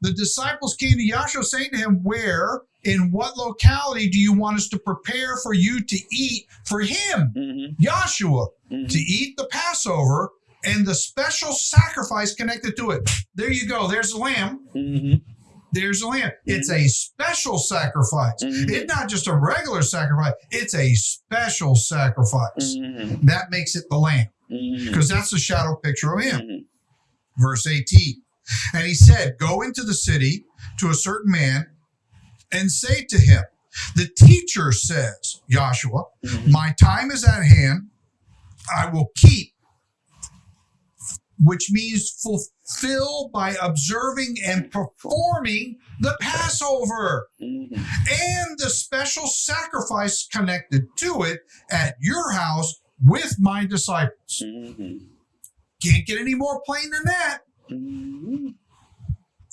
the disciples came to Yahshua saying to him, Where, in what locality do you want us to prepare for you to eat for him, Mhm. Yahshua, to eat the Passover and the special sacrifice connected to it. There you go. There's the lamb. Mhm. There's the lamb. It's a special sacrifice. Mhm. It's not just a regular sacrifice, it's a special sacrifice. Mhm. That makes it the lamb because that's the shadow picture of him. Verse 18. And he said, Go into the city to a certain man and say to him, The teacher says, Joshua, my time is at hand. I will keep, which means fulfill by observing and performing the Passover and the special sacrifice connected to it at your house with my disciples. Can't get any more plain than that.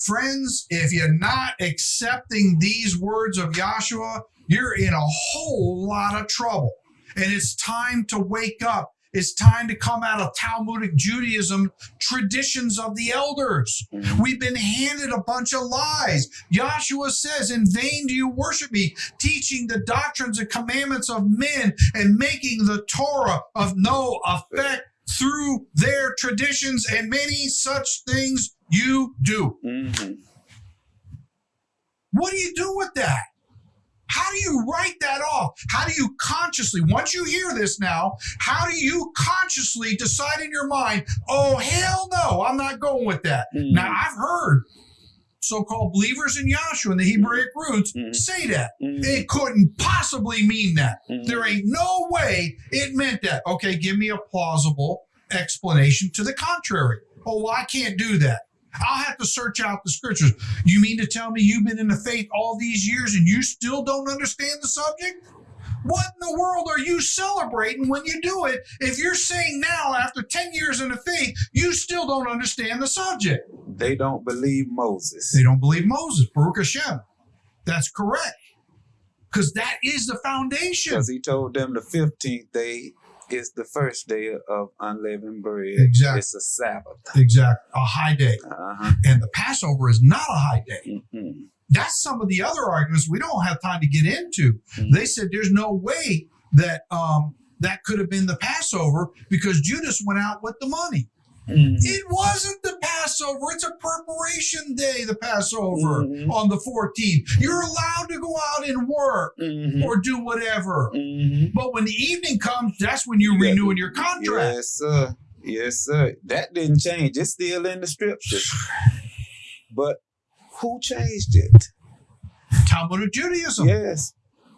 Friends, if you're not accepting these words of Joshua, you're in a whole lot of trouble. And it's time to wake up. It's time to come out of Talmudic Judaism traditions of the elders. We've been handed a bunch of lies. Joshua says, In vain do you worship me, teaching the doctrines and commandments of men and making the Torah of no effect through their traditions, and many such things you do. Mhm. What do you do with that? How do you write that off? How do you consciously, once you hear this now, how do you consciously decide in your mind, oh, hell no, I'm not going with that? Mhm. Now, I've heard so called believers in Yahshua and the Hebraic roots Mhm. say that. Mhm. It couldn't possibly mean that. Mhm. There ain't no way it meant that. Okay, give me a plausible explanation to the contrary. Oh, well, I can't do that. I'll have to search out the scriptures. You mean to tell me you've been in the faith all these years and you still don't understand the subject? What in the world are you celebrating when you do it if you're saying now, after 10 years in the faith, you still don't understand the subject? They don't believe Moses. They don't believe Moses, Baruch Hashem. That's correct. Because that is the foundation. Because he told them the 15th day is the first day of unleavened bread. Exactly. It's a Sabbath. Exactly. A high day. Uh-huh. And the Passover is not a high day. Mhm. That's some of the other arguments we don't have time to get into. Mhm. They said there's no way that um, that could have been the Passover because Judas went out with the money. Mhm. It wasn't the Passover. It's a preparation day, the Passover Mhm. on the 14th. You're allowed to go out and work Mhm. or do whatever. Mhm. But when the evening comes, that's when you're You got renewing your contract. Yes, sir. Yes, sir. That didn't change. It's still in the scriptures. But who changed it? Talmudic Judaism. Yes.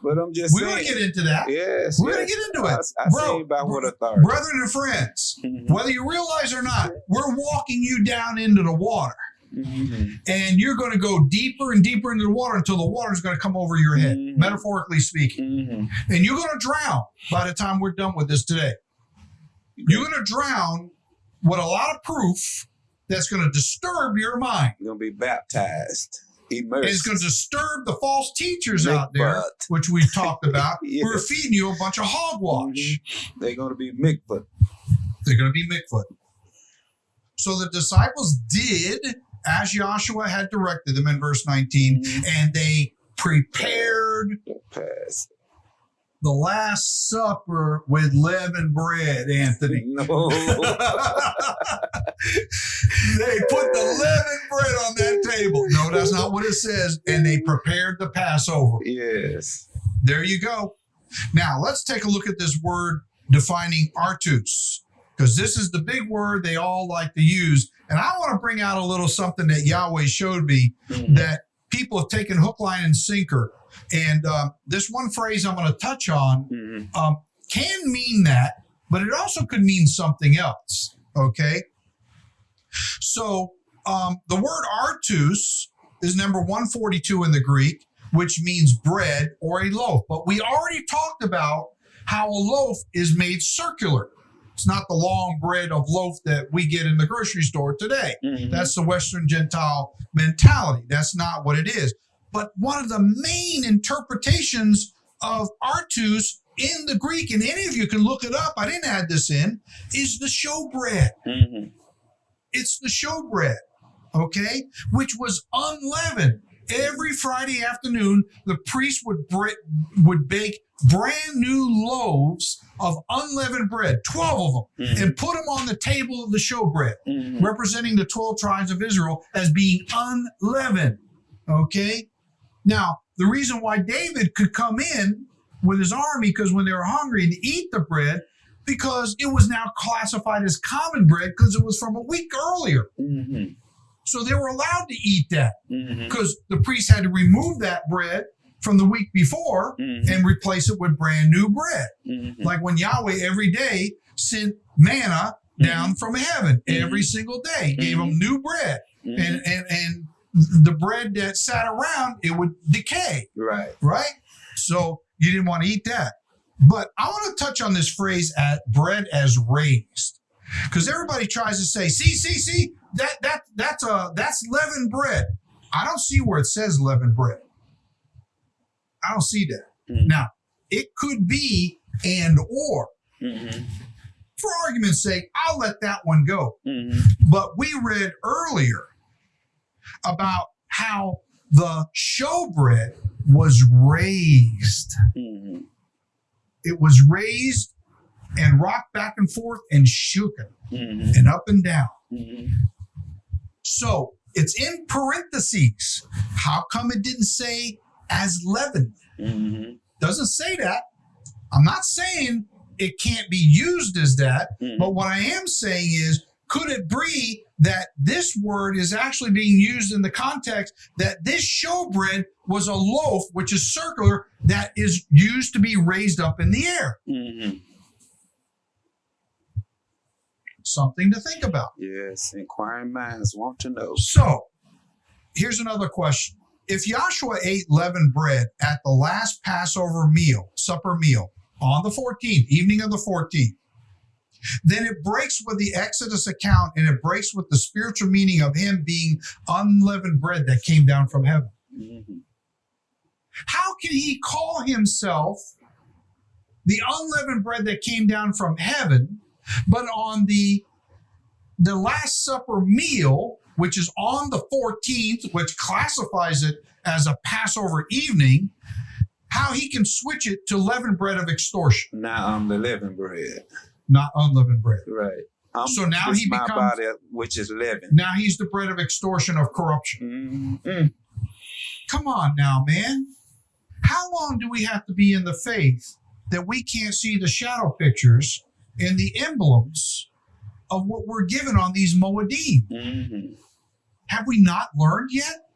But I'm just We're gonna get into that. Yes. We're yes. going to get into I, it. I Bro, say by what bro- authority? Brethren and friends, Mhm. whether you realize or not, we're walking you down into the water. Mhm. And you're going to go deeper and deeper into the water until the water is going to come over your head, Mhm. metaphorically speaking. Mhm. And you're going to drown by the time we're done with this today. You're going to drown with a lot of proof that's going to disturb your mind. You're gonna be baptized, And immersed. it's going to disturb the false teachers Make out there, butt. which we've talked about, who are feeding you a bunch of hogwash. Mhm. They're gonna be mikvah. They're going to be Mikvah. So the disciples did as Joshua had directed them in verse 19, Mhm. and they prepared Pass. The Last Supper with leavened bread, Anthony. No. they put the leavened bread on that table. No, that's not what it says. And they prepared the Passover. yes. There you go. Now let's take a look at this word defining artos, because this is the big word they all like to use. And I want to bring out a little something that Yahweh showed me Mhm. that people have taken hook, line, and sinker. And um, this one phrase I'm going to touch on Mhm. um, can mean that, but it also could mean something else. Okay. So um, the word artos is number 142 in the Greek, which means bread or a loaf. But we already talked about how a loaf is made circular. It's not the long bread of loaf that we get in the grocery store today. Mhm. That's the Western Gentile mentality. That's not what it is. But one of the main interpretations of artos in the Greek, and any of you can look it up, I didn't add this in, is the showbread. Mhm. It's the showbread, okay, which was unleavened. Every Friday afternoon, the priest would bre- would bake brand new loaves of unleavened bread, 12 of them, Mhm. and put them on the table of the showbread, Mhm. representing the 12 tribes of Israel as being unleavened. Okay? Now, the reason why David could come in with his army, because when they were hungry and eat the bread, because it was now classified as common bread because it was from a week earlier. Mhm. So they were allowed to eat that because the priest had to remove that bread from the week before Mhm. and replace it with brand new bread. Mhm. Like when Yahweh every day sent manna down from heaven every single day, gave them new bread. And, and, and the bread that sat around, it would decay, right. right? So you didn't want to eat that. But I want to touch on this phrase at bread as raised. Because everybody tries to say, see, see, see, that that that's a that's leavened bread. I don't see where it says leavened bread. I don't see that. Mhm. Now, it could be and or. Mhm. For argument's sake, I'll let that one go. Mhm. But we read earlier about how the showbread was raised. Mhm. It was raised and rocked back and forth and shooken Mhm. and up and down. Mhm. So it's in parentheses. How come it didn't say as leavened? Mhm. Doesn't say that. I'm not saying it can't be used as that, Mhm. but what I am saying is could it be that this word is actually being used in the context that this showbread was a loaf, which is circular, that is used to be raised up in the air? Mhm. Something to think about. Yes, inquiring minds want to know. So, here's another question. If Joshua ate leavened bread at the last Passover meal, supper meal, on the 14th, evening of the 14th, then it breaks with the Exodus account and it breaks with the spiritual meaning of him being unleavened bread that came down from heaven. Mhm. How can he call himself the unleavened bread that came down from heaven, but on the the Last Supper meal, which is on the 14th, which classifies it as a Passover evening, how he can switch it to leavened bread of extortion, Now I'm the leavened bread. Not unleavened bread. Right. I'm, So now it's he my becomes- body, which is living. Now he's the bread of extortion of corruption. Mhm. Come on now, man. How long do we have to be in the faith that we can't see the shadow pictures and the emblems of what we're given on these Moedim? Mhm. Have we not learned yet?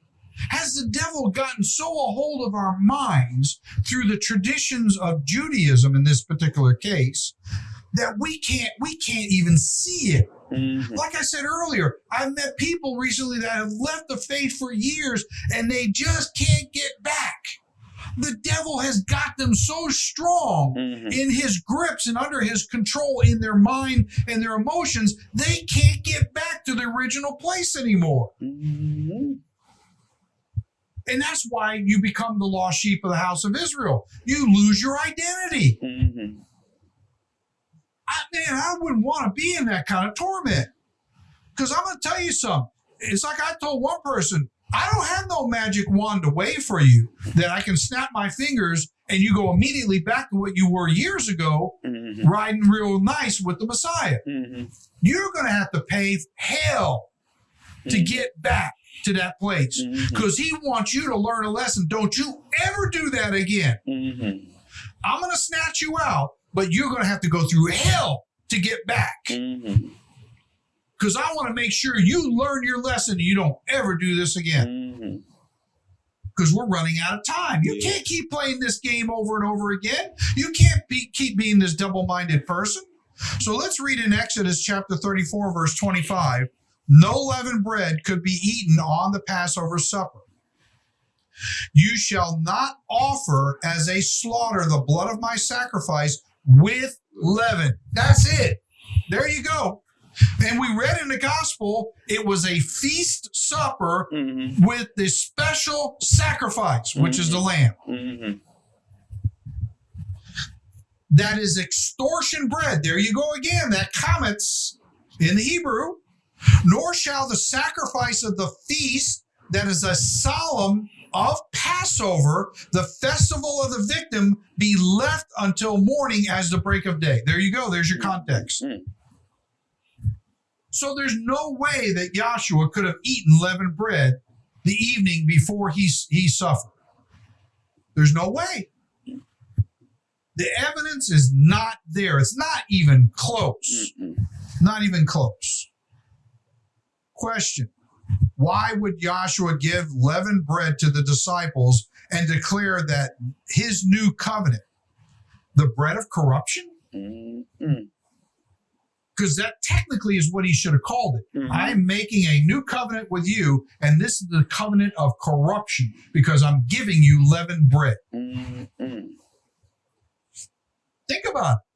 Has the devil gotten so a hold of our minds through the traditions of Judaism in this particular case that we can't we can't even see it? Mhm. Like I said earlier, I've met people recently that have left the faith for years and they just can't get back. The devil has got them so strong Mhm. in his grips and under his control in their mind and their emotions, they can't get back to the original place anymore. Mhm. And that's why you become the lost sheep of the house of Israel. You lose your identity. I, man, I wouldn't want to be in that kind of torment. Because I'm going to tell you something. It's like I told one person, I don't have no magic wand to wave for you that I can snap my fingers and you go immediately back to what you were years ago, Mhm. riding real nice with the Messiah. Mhm. You're going to have to pay hell to Mhm. get back to that place because he wants you to learn a lesson. Don't you ever do that again. Mhm. I'm going to snatch you out, but you're going to have to go through hell to get back Mhm. because I want to make sure you learn your lesson and you don't ever do this again because we're running out of time. You Yeah. can't keep playing this game over and over again. You can't be, keep being this double minded person. So let's read in Exodus chapter 34, verse 25. No leavened bread could be eaten on the Passover supper. You shall not offer as a slaughter the blood of my sacrifice with leaven. That's it. There you go. And we read in the gospel, it was a feast supper Mhm. with this special sacrifice, which is the lamb. Mhm. That is extortion bread. There you go again. That comments in the Hebrew. Nor shall the sacrifice of the feast, that is a solemn of Passover, the festival of the victim, be left until morning as the break of day. There you go. There's your context. Mm. So there's no way that Joshua could have eaten leavened bread the evening before he, he suffered. There's no way. The evidence is not there. It's not even close. Not even close. Question Why would Joshua give leavened bread to the disciples and declare that his new covenant, the bread of corruption? Mm-mm. Because that technically is what he should have called it. Mhm. I'm making a new covenant with you, and this is the covenant of corruption because I'm giving you leavened bread. Mm-mm. Think about it.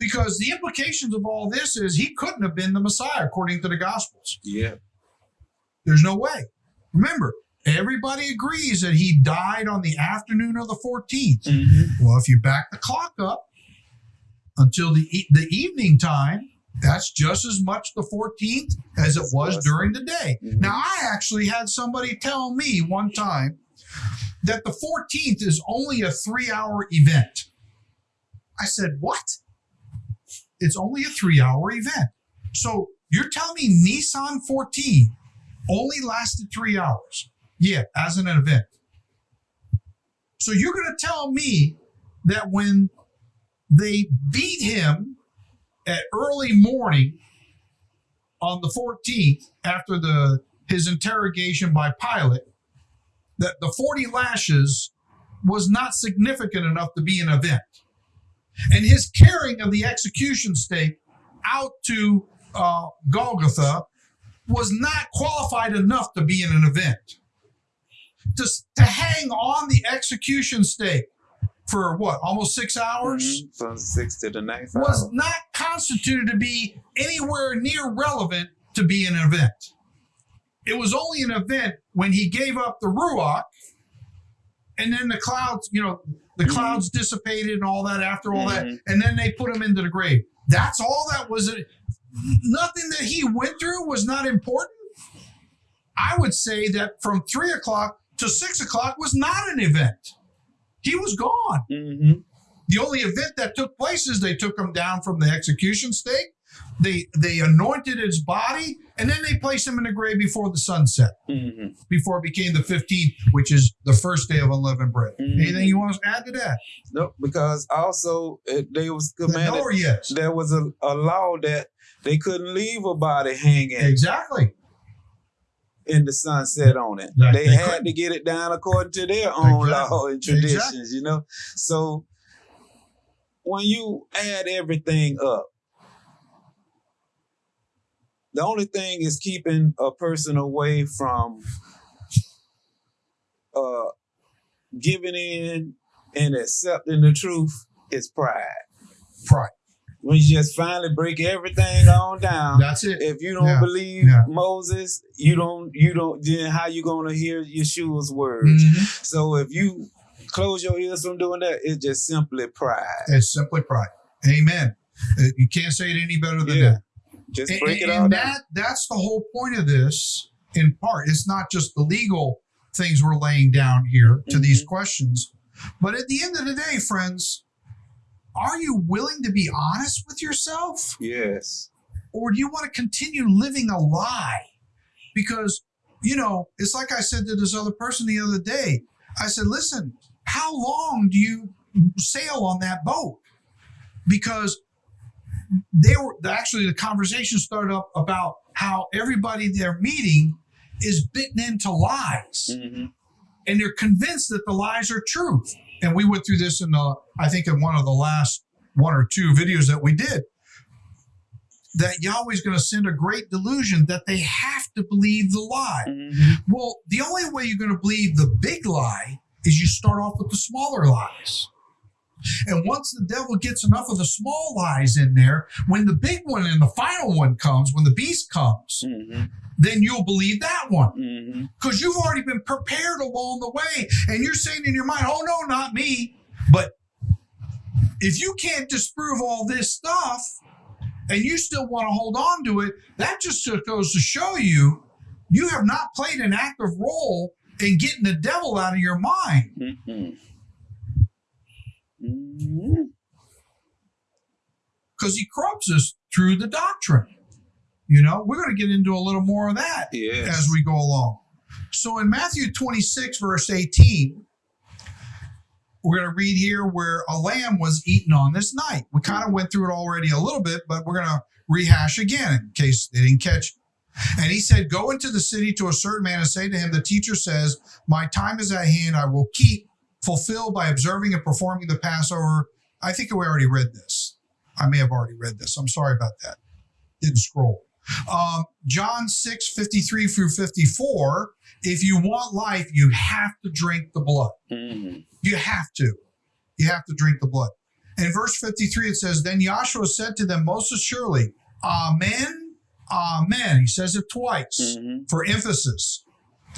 Because the implications of all this is he couldn't have been the Messiah according to the Gospels. Yeah. There's no way. Remember, everybody agrees that he died on the afternoon of the 14th. Mm-hmm. Well, if you back the clock up until the e- the evening time, that's just as much the 14th as it was during the day. Mhm. Now, I actually had somebody tell me one time that the 14th is only a three hour event. I said, What? It's only a three hour event. So you're telling me Nisan 14 only lasted three hours? Yeah, as an event. So you're going to tell me that when they beat him at early morning on the 14th after the his interrogation by Pilate that the 40 lashes was not significant enough to be an event. And his carrying of the execution stake out to uh, Golgotha was not qualified enough to be in an event. To, to hang on the execution stake for what, almost six hours? Mhm. From six to the ninth was hour. not constituted to be anywhere near relevant to be an event. It was only an event when he gave up the Ruach and then the clouds, you know, the Mhm. clouds dissipated and all that after all that, Mhm. and then they put him into the grave. That's all that was. It. Nothing that he went through was not important. I would say that from three o'clock to six o'clock was not an event. He was gone. Mm-hmm. The only event that took place is they took him down from the execution stake. They they anointed his body, and then they placed him in the grave before the sunset, Mm-hmm. before it became the 15th, which is the first day of unleavened bread. Mhm. Anything you want to add to that? No, because also it, they was No commanded. or yes? There was a, a law that they couldn't leave a body hanging Exactly. in the sunset on it. That they, they had couldn't. to get it down according to their own Exactly. law and traditions, Exactly. you know. So when you add everything up, the only thing is keeping a person away from uh, giving in and accepting the truth is pride. Pride. When you just finally break everything on down, That's it. if you don't Yeah, believe yeah. Moses, you don't you don't then how you gonna hear Yeshua's words? Mhm. So if you close your ears from doing that, it's just simply pride. It's simply pride. Amen. Uh, You can't say it any better than Yeah. that. Just And- break it and all that that's the whole point of this in part. It's not just the legal things we're laying down here to mm-hmm. these questions but at the end of the day friends are you willing to be honest with yourself? Yes. or do you want to continue living a lie? Because you know it's like i said to this other person the other day. I said listen how long do you sail on that boat? Because they were actually the conversation started up about how everybody they're meeting is bitten into lies hmm and they're convinced that the lies are truth. And we went through this in the, I think, in one of the last one or two videos that we did. That Yahweh's going to send a great delusion that they have to believe the lie. hmm Well, the only way you're going to believe the big lie is you start off with the smaller lies. And once the devil gets enough of the small lies in there, when the big one and the final one comes, when the beast comes, hmm then you'll believe that one hmm because you've already been prepared along the way and you're saying in your mind oh no not me but if you can't disprove all this stuff and you still want to hold on to it that just goes to show you you have not played an active role in getting the devil out of your mind. Mhm. Mm-hmm. Because he corrupts us through the doctrine. You know, we're going to get into a little more of that Yes. as we go along. So in Matthew 26, verse 18, we're going to read here where a lamb was eaten on this night. We kind of went through it already a little bit, but we're going to rehash again in case they didn't catch it. And he said, Go into the city to a certain man and say to him, The teacher says, My time is at hand. I will keep fulfilled by observing and performing the Passover. I think we already read this. I may have already read this. I'm sorry about that. Didn't scroll. Um, John 6, 53 through 54. If you want life, you have to drink the blood. Mhm. You have to. You have to drink the blood. In verse 53, it says, Then Yahshua said to them, Most assuredly, Amen, Amen. He says it twice Mhm. for emphasis.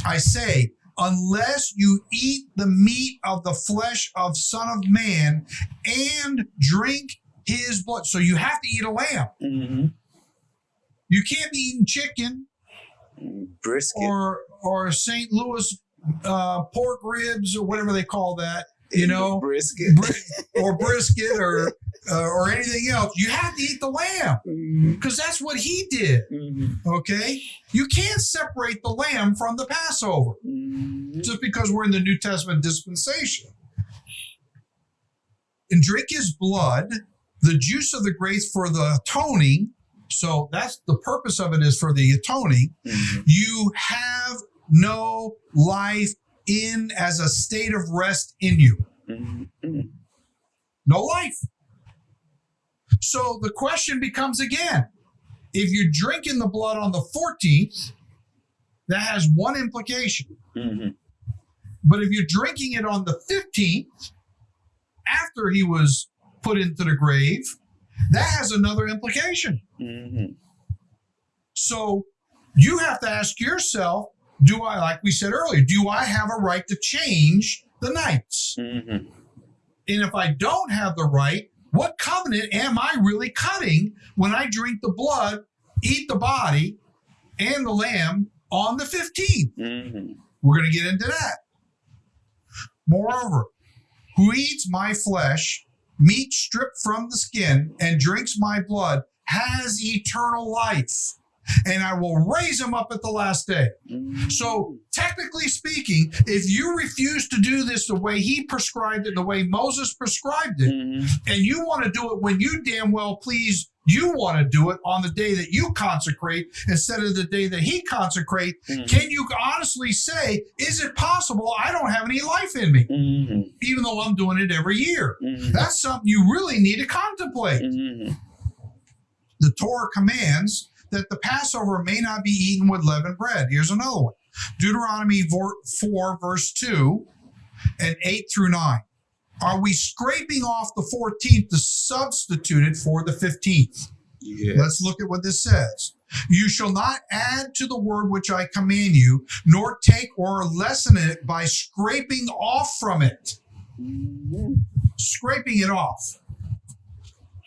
I say, unless you eat the meat of the flesh of Son of Man and drink his blood. So you have to eat a lamb. Mhm. You can't be eating chicken Brisket. or or St. Louis uh, pork ribs or whatever they call that, you know, brisket. bri- or brisket or uh, or anything else. You have to eat the lamb because that's what he did. Mhm. Okay, you can't separate the lamb from the Passover. Mhm. just because we're in the New Testament dispensation. And drink his blood, the juice of the grace for the atoning. So that's the purpose of it is for the atoning. You have no life in as a state of rest in you. No life. So the question becomes again if you're drinking the blood on the 14th, that has one implication. Mhm. But if you're drinking it on the 15th, after he was put into the grave, that has another implication. Mhm. So you have to ask yourself do I, like we said earlier, do I have a right to change the nights? Mhm. And if I don't have the right, what covenant am I really cutting when I drink the blood, eat the body, and the lamb on the 15th? Mhm. We're going to get into that. Moreover, who eats my flesh, meat stripped from the skin, and drinks my blood has eternal life, and I will raise him up at the last day. So, technically speaking, if you refuse to do this the way he prescribed it, the way Moses prescribed it, Mhm. and you want to do it when you damn well please you want to do it on the day that you consecrate instead of the day that he consecrate Mhm. can you honestly say is it possible i don't have any life in me Mhm. even though i'm doing it every year Mhm. that's something you really need to contemplate Mhm. the torah commands that the passover may not be eaten with leavened bread here's another one deuteronomy 4 verse 2 and 8 through 9 are we scraping off the 14th to substitute it for the 15th Yes. Let's look at what this says. You shall not add to the word which I command you, nor take or lessen it by scraping off from it. Mhm. Scraping it off.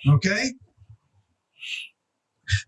Okay?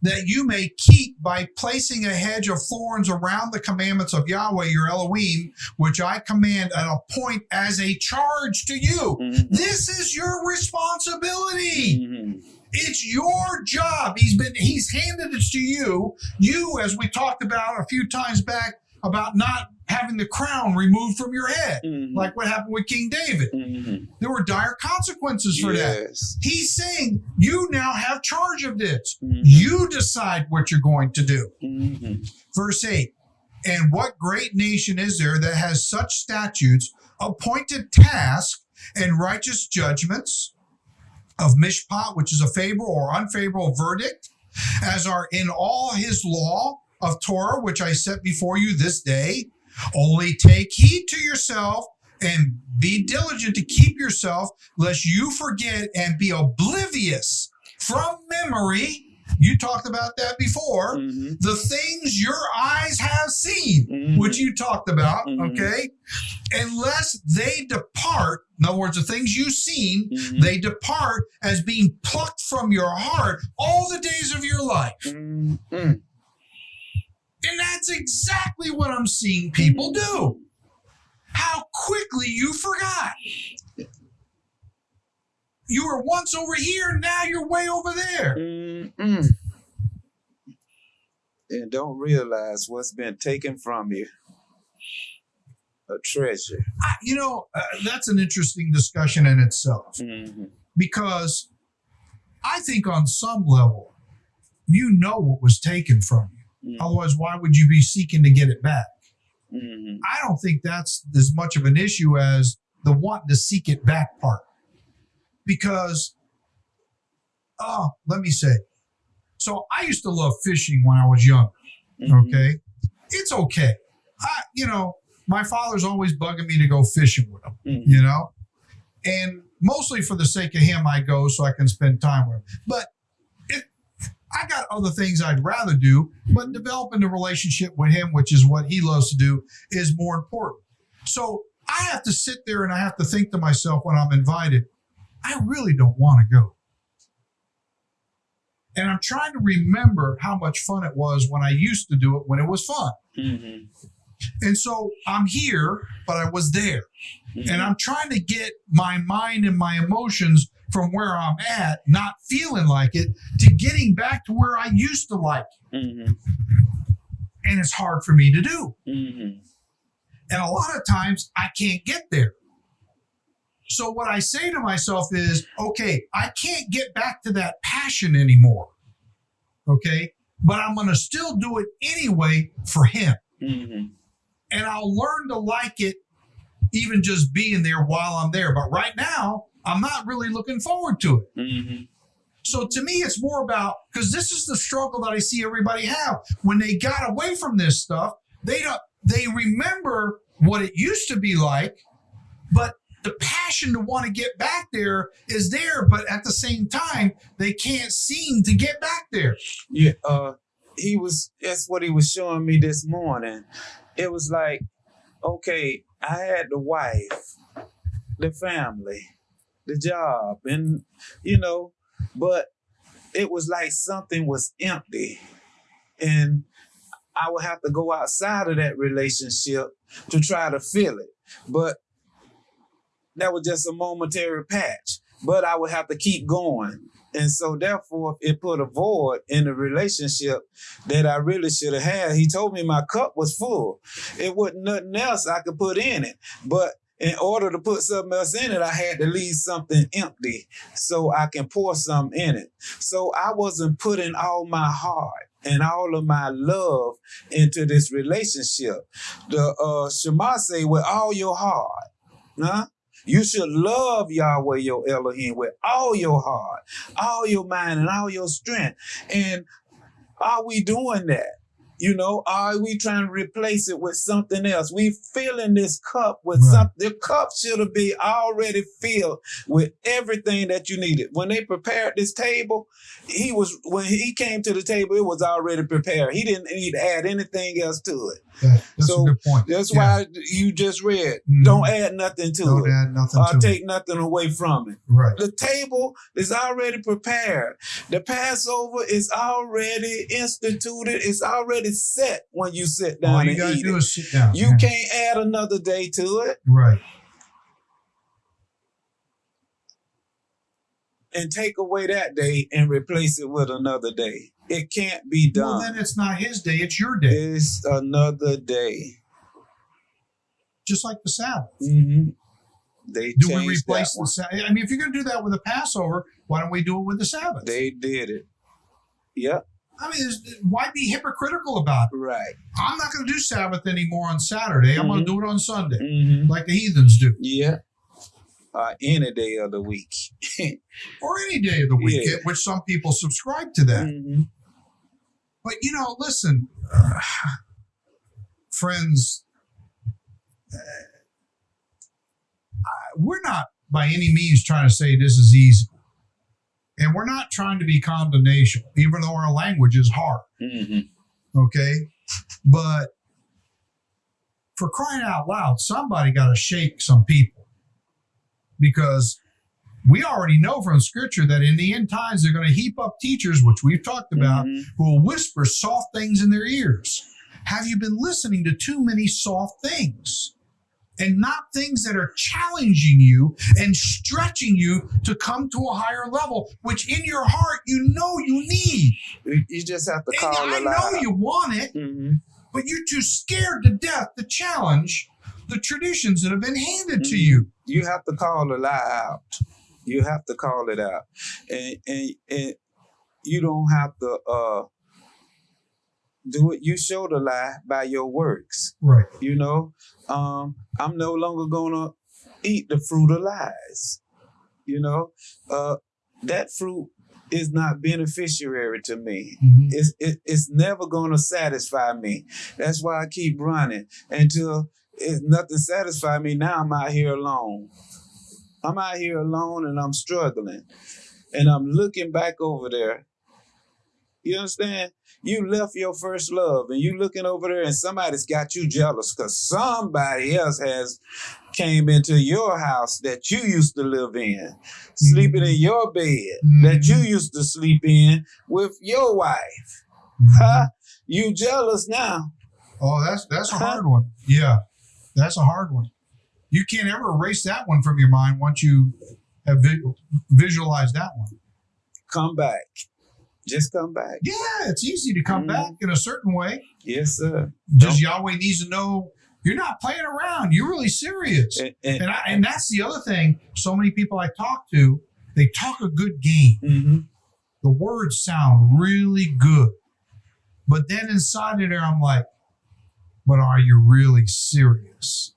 That you may keep by placing a hedge of thorns around the commandments of Yahweh your Elohim, which I command and appoint as a charge to you. Mhm. This is your responsibility. Mhm. It's your job. He's been he's handed it to you. You, as we talked about a few times back, about not having the crown removed from your head, Mhm. like what happened with King David. Mhm. There were dire consequences for that. He's saying you now have charge of this. Mhm. You decide what you're going to do. Mhm. Verse 8 And what great nation is there that has such statutes, appointed tasks, and righteous judgments of mishpat, which is a favorable or unfavorable verdict, as are in all his law of Torah, which I set before you this day? Only take heed to yourself and be diligent to keep yourself, lest you forget and be oblivious from memory. You talked about that before Mhm. the things your eyes have seen, Mhm. which you talked about, Mhm. okay? Unless they depart, in other words, the things you've seen, Mhm. they depart as being plucked from your heart all the days of your life. And that's exactly what I'm seeing people do. How quickly you forgot. You were once over here, now you're way over there. Mm-mm. And don't realize what's been taken from you. A treasure. I, you know, uh, that's an interesting discussion in itself Mm-hmm. because I think on some level, you know what was taken from you. Mm-hmm. Otherwise, why would you be seeking to get it back? Mm-hmm. I don't think that's as much of an issue as the wanting to seek it back part. Because, oh, let me say, so I used to love fishing when I was young. Mm-hmm. Okay, it's okay. I, you know, my father's always bugging me to go fishing with him. Mhm. You know, and mostly for the sake of him, I go so I can spend time with him. But I got other things I'd rather do. But developing a relationship with him, which is what he loves to do, is more important. So I have to sit there and I have to think to myself when I'm invited, I really don't want to go. And I'm trying to remember how much fun it was when I used to do it when it was fun. Mm-hmm. And so I'm here, but I was there. Mm-hmm. And I'm trying to get my mind and my emotions from where I'm at, not feeling like it, to getting back to where I used to like. it. Mm-hmm. And it's hard for me to do. Mm-hmm. And a lot of times I can't get there. So what I say to myself is, okay, I can't get back to that passion anymore. Okay. But I'm going to still do it anyway for him. Mm-hmm. And I'll learn to like it even just being there while I'm there. But right now, I'm not really looking forward to it. Mm-hmm. So to me, it's more about because this is the struggle that I see everybody have when they got away from this stuff. They don't. They remember what it used to be like, but the passion to want to get back there is there. But at the same time, they can't seem to get back there. Yeah, uh, he was. That's what he was showing me this morning. It was like, okay, I had the wife, the family, the job, and you know, but it was like something was empty, and I would have to go outside of that relationship to try to fill it. But that was just a momentary patch. But I would have to keep going. And so therefore it put a void in the relationship that I really should have had. He told me my cup was full. It wasn't nothing else I could put in it. But in order to put something else in it, I had to leave something empty so I can pour something in it. So I wasn't putting all my heart and all of my love into this relationship. The uh Shema say with all your heart. Huh? You should love Yahweh your Elohim with all your heart, all your mind, and all your strength. And are we doing that? You know, are we trying to replace it with something else? We filling this cup with Right. something. The cup should have been already filled with everything that you needed. When they prepared this table, he was when he came to the table, it was already prepared. He didn't need to add anything else to it. That- that's So, a good point. That's Yeah. why you just read. Mhm. Don't add nothing to Don't it. add nothing Or take it. nothing away from it. Right. The table is already prepared. The Passover is already instituted. It's already set when you sit All down you and got to eat do it. is sit down. You Yeah. can't add another day to it Right. and take away that day and replace it with another day. It can't be Well, done. then it's not his day; it's your day. it's another day. Just like the Sabbath. hmm They Do we replace the. Sabbath? I mean, if you're going to do that with a Passover, why don't we do it with the Sabbath? They did it. Yep. I mean, why be hypocritical about it? Right. I'm not going to do Sabbath anymore on Saturday. I'm going to do it on Sunday, hmm like the heathens do, Yeah. Uh, any day of the week. or any day of the week, Yeah. which some people subscribe to that. Mhm. But you know, listen, uh, friends, uh, we're not by any means trying to say this is easy. And we're not trying to be condemnation, even though our language is hard. Mhm. Okay. But for crying out loud, somebody got to shake some people because we already know from scripture that in the end times they're going to heap up teachers, which we've talked about, Mhm. who will whisper soft things in their ears. have you been listening to too many soft things? And not things that are challenging you and stretching you to come to a higher level, which in your heart you know you need. You- just have to And call I it know out. you want it, hmm but you're too scared to death to challenge the traditions that have been handed to Mhm. you. You have to call the lie out. You have to call it out, and and and you don't have to uh do it. You show the lie by your works. Right. You know, um, I'm no longer gonna eat the fruit of lies. You know, uh, that fruit is not beneficiary to me. It's it, it's never gonna satisfy me. That's why I keep running until it's nothing satisfy me. Now I'm out here alone. I'm out here alone and I'm struggling, and I'm looking back over there. You understand? You left your first love, and you looking over there, and somebody's got you jealous because somebody else has came into your house that you used to live in, sleeping in mm-hmm. your bed that you mm-hmm. used to sleep in with your wife. Mm-hmm. Huh? You jealous now? Oh, that's that's a hard one. Yeah, that's a hard one. You can't ever erase that one from your mind once you have vi- visualized that one. Come back. Just come back. Yeah, it's easy to come Mhm. back in a certain way. Yes, sir. Just Yahweh needs to know you're not playing around. You're really serious. And, and- And I, and that's the other thing. So many people I talk to, they talk a good game. Mhm. The words sound really good, but then inside of there, I'm like, but are you really serious?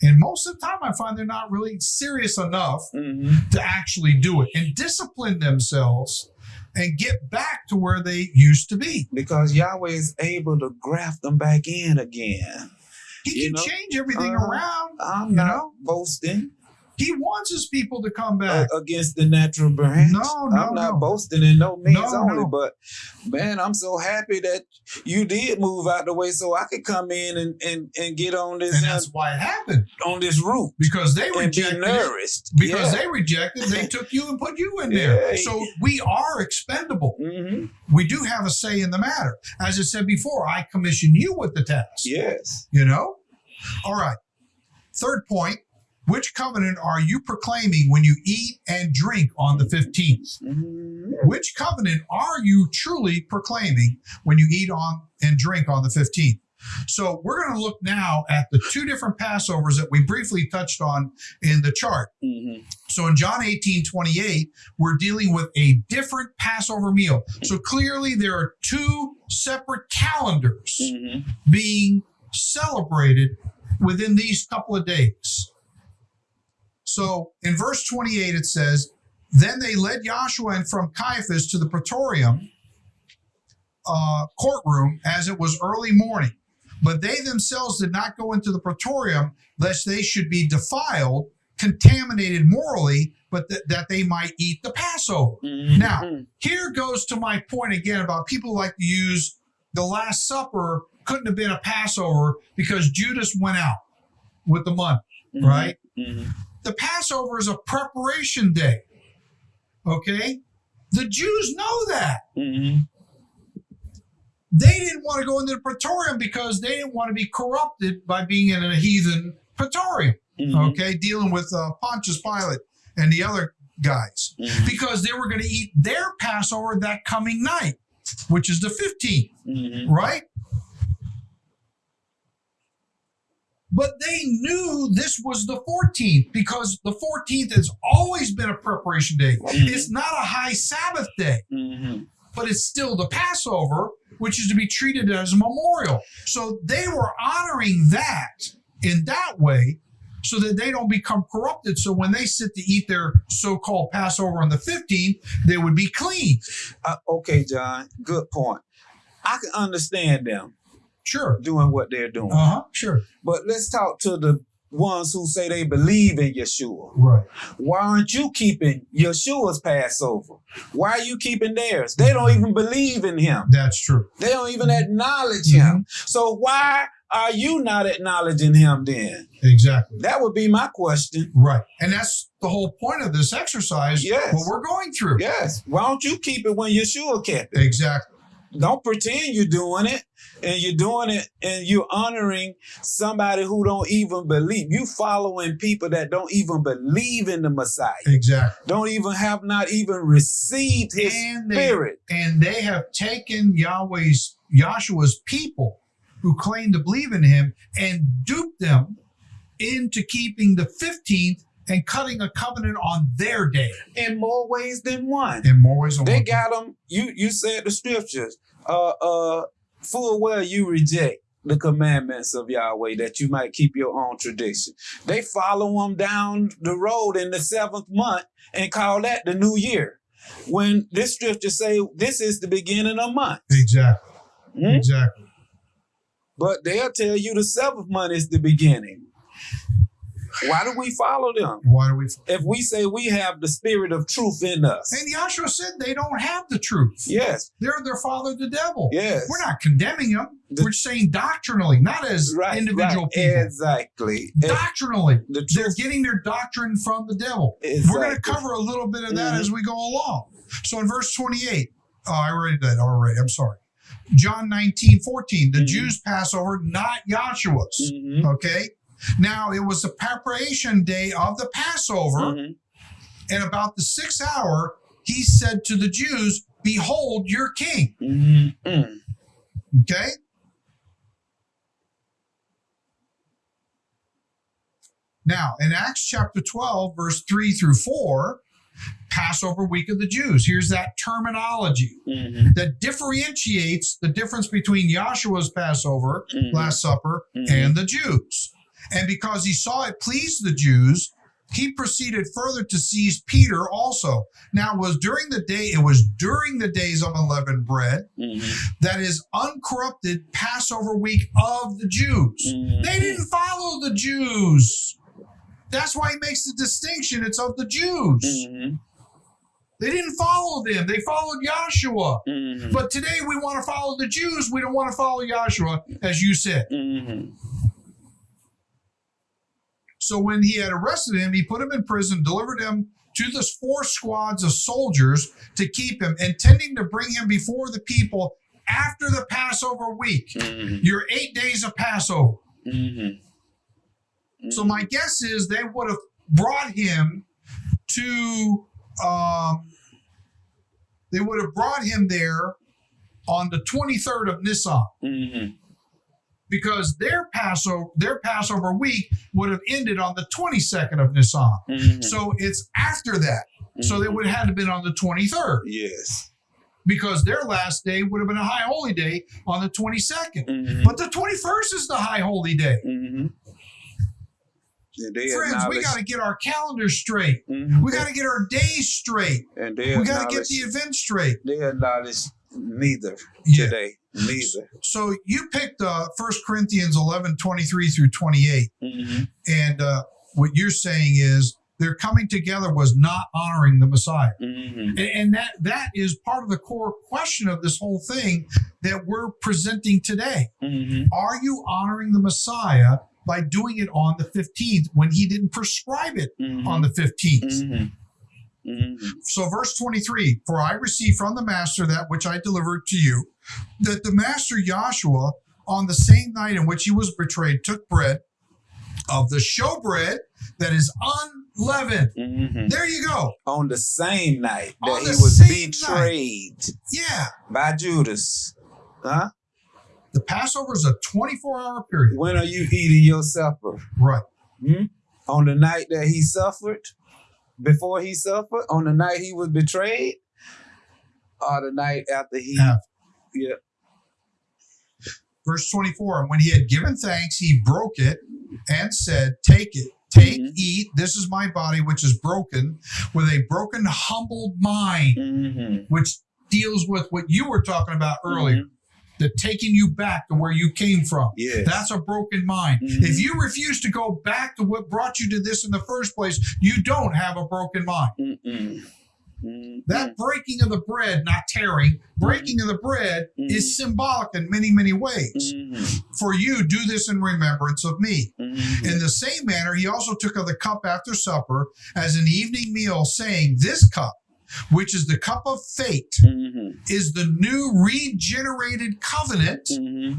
And most of the time, I find they're not really serious enough Mhm. to actually do it and discipline themselves and get back to where they used to be. Because Yahweh is able to graft them back in again. He You can know, change everything uh, around. I'm You not know? boasting He wants his people to come uh, back. against the natural branch. No, no, I'm not no. boasting in no means No, only, no. but man, I'm so happy that you did move out the way so I could come in and and, and get on this and that's why it happened on this route because they and be nourished. Because yeah. they rejected, they took you and put you in there. Yeah. So we are expendable. hmm We do have a say in the matter. As I said before, I commission you with the task. Yes. You know? All right. Third point which covenant are you proclaiming when you eat and drink on the 15th? Mhm. Which covenant are you truly proclaiming when you eat on and drink on the 15th? So we're going to look now at the two different Passovers that we briefly touched on in the chart. Mhm. So in John 18, 28, we're dealing with a different Passover meal. So clearly there are two separate calendars Mhm. being celebrated within these couple of days. So in verse 28, it says, Then they led Joshua and from Caiaphas to the praetorium uh, courtroom as it was early morning. But they themselves did not go into the praetorium lest they should be defiled, contaminated morally, but that that they might eat the Passover. Mhm. Now, here goes to my point again about people who like to use the Last Supper couldn't have been a Passover because Judas went out with the money, Mhm. right? Mhm. The Passover is a preparation day. Okay? The Jews know that. Mhm. They didn't want to go into the praetorium because they didn't want to be corrupted by being in a heathen praetorium, Mhm. okay? Dealing with uh, Pontius Pilate and the other guys. Mhm. because they were going to eat their Passover that coming night, which is the 15th, Mhm. right? But they knew this was the 14th because the 14th has always been a preparation day. Mhm. It's not a high Sabbath day, Mhm. but it's still the Passover, which is to be treated as a memorial. So they were honoring that in that way so that they don't become corrupted. So when they sit to eat their so called Passover on the 15th, they would be clean. Uh, okay, John. Good point. I can understand them Sure. doing what they're doing, Uh huh. Sure. but let's talk to the ones who say they believe in Yeshua. Right. Why aren't you keeping Yeshua's Passover? Why are you keeping theirs? They don't mm-hmm. even believe in him. That's true. They don't even mm-hmm. acknowledge him. Mm-hmm. So why are you not acknowledging him then? Exactly. That would be my question. Right. And that's the whole point of this exercise. Yes. What we're going through. Yes. Why don't you keep it when Yeshua kept it? Exactly. Don't pretend you're doing it and you're doing it and you're honoring somebody who don't even believe. You following people that don't even believe in the messiah. Exactly. don't even have not even received his And they spirit. and they have taken Yahweh's Yahshua's people who claim to believe in him and duped them into keeping the 15th and cutting a covenant on their day. in more ways than one In more ways than they one. got them you you said the scriptures uh uh full well you reject the commandments of Yahweh that you might keep your own tradition. They follow them down the road in the seventh month and call that the new year. When this scripture say this is the beginning of month, exactly. Hmm? Exactly. but they'll tell you the seventh month is the beginning. Why do we follow them? Why do we? If we say we have the spirit of truth in us, And Yahshua said they don't have the truth. yes, They're their father, the devil. yes, We're not condemning them. The- We're saying doctrinally, not as right, individual right, people. exactly. Doctrinally, the they're getting their doctrine from the devil. Exactly. We're going to cover a little bit of that Mhm. as we go along. So in verse 28, oh, I read that already. I'm sorry. John 19, 14, the Mhm. Jews' Passover, not Yahshua's. Mhm, Okay. Now it was the preparation day of the Passover, mhm. and about the sixth hour, he said to the Jews, Behold your king. Mhm, mm. Okay. Now, in Acts chapter 12, verse 3 through 4, Passover week of the Jews. Here's that terminology Mhm, that differentiates the difference between Yahshua's Passover, mhm, Last Supper, mhm. and the Jews. And because he saw it pleased the Jews, he proceeded further to seize Peter also. Now, it was during the day, it was during the days of unleavened bread, Mhm, that is uncorrupted Passover week of the Jews. mhm. They didn't follow the Jews. That's why he makes the distinction. It's of the Jews. Mhm, They didn't follow them. They followed Yahshua. mhm, But today we want to follow the Jews. We don't want to follow Yahshua, as you said. So when he had arrested him, he put him in prison, delivered him to the four squads of soldiers to keep him, intending to bring him before the people after the Passover week. Mhm, Your eight days of Passover. mhm. So my guess is they would have brought him to um, they would have brought him there on the 23rd of Nisan Mhm, because their Passover their Passover week would have ended on the 22nd of Nisan. mhm. So it's after that. So they would have had to been on the 23rd yes. because their last day would have been a high holy day on the 22nd. Mhm, But the 21st is the high holy day. mhm. Yeah, Friends, we got to get our calendars straight. Mhm. We got to get our days straight. and We got to get the event straight. they acknowledge neither Yeah. today. Neither. So you picked uh, 1 Corinthians 11, 23 through 28. Mhm, And uh, what you're saying is their coming together was not honoring the Messiah. mhm, And, and that that is part of the core question of this whole thing that we're presenting today. mhm. Are you honoring the Messiah by doing it on the 15th when he didn't prescribe it Mhm, on the 15th? Mhm, mhm. So, verse 23 For I received from the master that which I delivered to you, that the master Joshua, on the same night in which he was betrayed, took bread of the showbread that is unleavened. Mhm. There you go. On the same night that he was same betrayed Yeah. by Judas. Huh? The Passover is a 24 hour period. When are you eating your supper? Right. Hmm? On the night that he suffered? Before he suffered? On the night he was betrayed? Or the night after he After. Yeah. Verse 24 And when he had given thanks, he broke it and said, Take it, take, Mhm. eat. This is my body, which is broken with a broken, humbled mind, Mhm. which deals with what you were talking about earlier. Mhm. Taking you back to where you came from. Yes. That's a broken mind. Mhm. If you refuse to go back to what brought you to this in the first place, you don't have a broken mind. Mm-mm. Mm-mm. That breaking of the bread, not tearing, breaking of the bread Mhm. is symbolic in many, many ways. Mhm. For you, do this in remembrance of me. Mhm. In the same manner, he also took of the cup after supper as an evening meal, saying, This cup which is the cup of fate, Mm-hmm. is the new regenerated covenant Mm-hmm.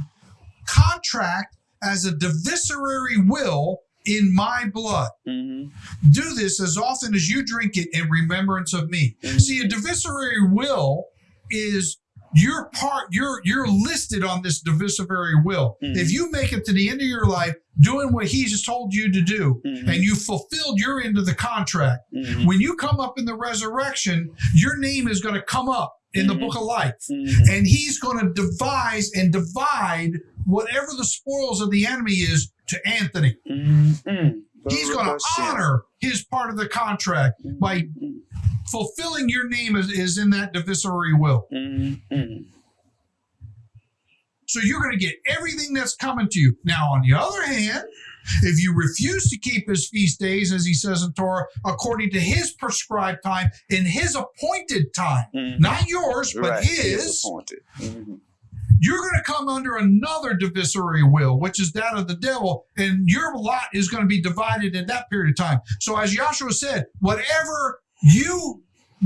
contract as a divisory will in my blood. Mm-hmm. Do this as often as you drink it in remembrance of me. Mhm. See, a divisory will is you're part you're you're listed on this divisory will. Mhm. If you make it to the end of your life doing what he just told you to do Mhm. and you fulfilled your end of the contract, Mm-hmm. when you come up in the resurrection, your name is going to come up in the Mhm. book of life. Mm-hmm. And he's going to devise and divide whatever the spoils of the enemy is to Anthony. Mm-hmm. He's going to honor his part of the contract by fulfilling your name is, is in that divisory will. Mm-hmm. So you're going to get everything that's coming to you. Now, on the other hand, if you refuse to keep his feast days, as he says in Torah, according to his prescribed time, in his appointed time, Mhm. not yours, but Right. He is his, appointed. Mhm. You're going to come under another divisory will, which is that of the devil, and your lot is going to be divided in that period of time. So, as Joshua said, whatever you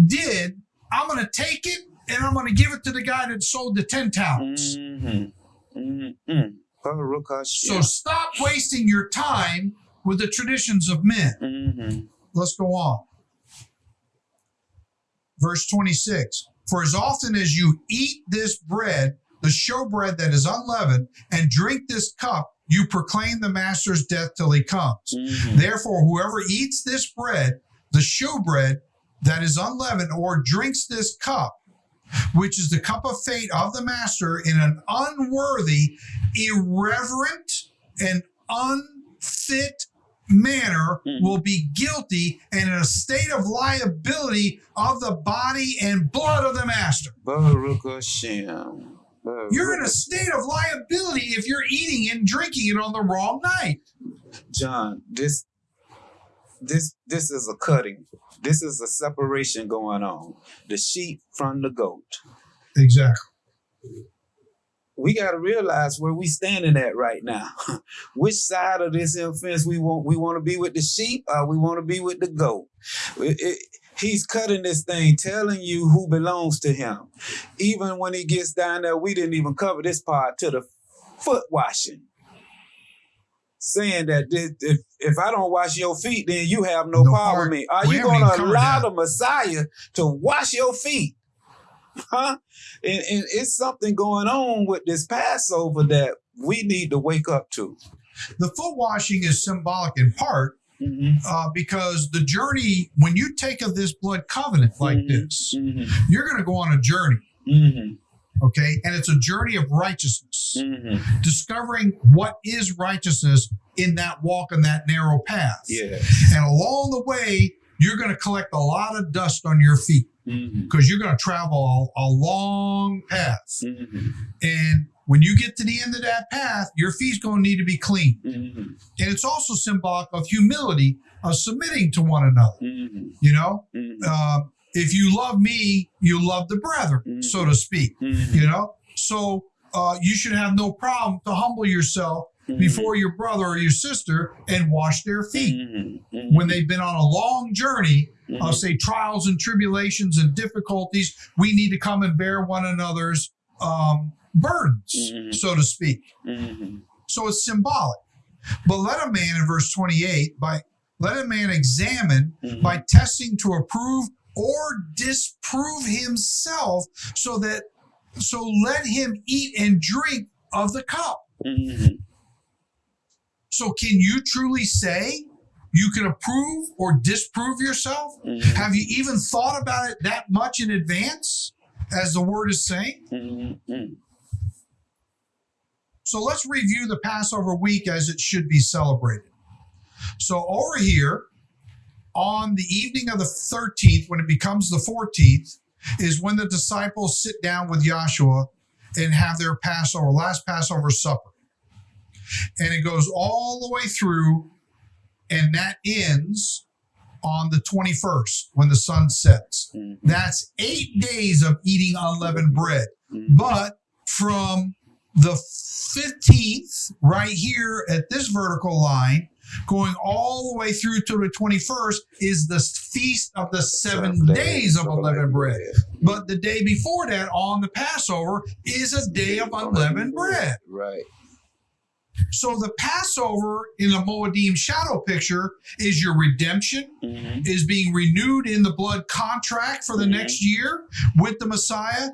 did, I'm going to take it and I'm going to give it to the guy that sold the 10 talents. Mhm. Mhm. Baruch So, Hashem. stop wasting your time with the traditions of men. Mhm. Let's go on. Verse 26 For as often as you eat this bread, the showbread that is unleavened, and drink this cup, you proclaim the master's death till he comes. Mhm. Therefore, whoever eats this bread, the showbread that is unleavened, or drinks this cup, which is the cup of fate of the master, in an unworthy, irreverent, and unfit manner, Mhm. will be guilty and in a state of liability of the body and blood of the master. Baruch Hashem. Baruch You're in a state of liability if you're eating and drinking it on the wrong night. John, this this this is a cutting. This is a separation going on. The sheep from the goat. Exactly. We got to realize where we standing at right now. Which side of this fence we want? We want to be with the sheep, or we want to be with the goat? It- it- he's cutting this thing, telling you who belongs to him. Even when he gets down there, we didn't even cover this part to the foot washing. Saying that this, if, if I don't wash your feet, then you have no, No power with me. Are you going to allow the Messiah to wash your feet? Huh? And, and it's something going on with this Passover that we need to wake up to. The foot washing is symbolic in part Mm-hmm. uh, because the journey, when you take of this blood covenant like Mhm. this, Mm-hmm. you're going to go on a journey, Mm-hmm. okay? And it's a journey of righteousness, Mm-hmm. discovering what is righteousness in that walk in that narrow path. Yeah. And along the way, you're going to collect a lot of dust on your feet Mm-hmm. because you're going to travel a, a long path. Mm-hmm. And when you get to the end of that path, your feet's going to need to be clean. Mm-hmm. And it's also symbolic of humility, of submitting to one another. Mm-hmm. You know, Mm-hmm. um, if you love me, you love the brethren, so to speak. Mm-hmm. You know, so uh, you should have no problem to humble yourself Mm-hmm. before your brother or your sister and wash their feet Mm-hmm. when they've been on a long journey of say trials and tribulations and difficulties. We need to come and bear one another's um, burdens, Mhm. so to speak. Mm-hmm. So it's symbolic. But let a man in verse 28 by let a man examine Mm-hmm. by testing to approve or disprove himself so that so let him eat and drink of the cup. Mm-hmm. So can you truly say you can approve or disprove yourself? Mm-hmm. Have you even thought about it that much in advance as the word is saying? So let's review the Passover week as it should be celebrated. So over here, on the evening of the 13th, when it becomes the 14th, is when the disciples sit down with Joshua and have their Passover, last Passover supper. And it goes all the way through, and that ends on the 21st when the sun sets. Mm-hmm. That's eight days of eating unleavened bread. Mm-hmm. But from the 15th, right here at this vertical line, going all the way through to the 21st, is the feast of the seven Seven days of of unleavened bread. But the day before that, on the Passover, is a day of unleavened bread. Right. So the Passover in the Moedim shadow picture is your redemption, Mhm. is being renewed in the blood contract for the Mhm. next year with the Messiah,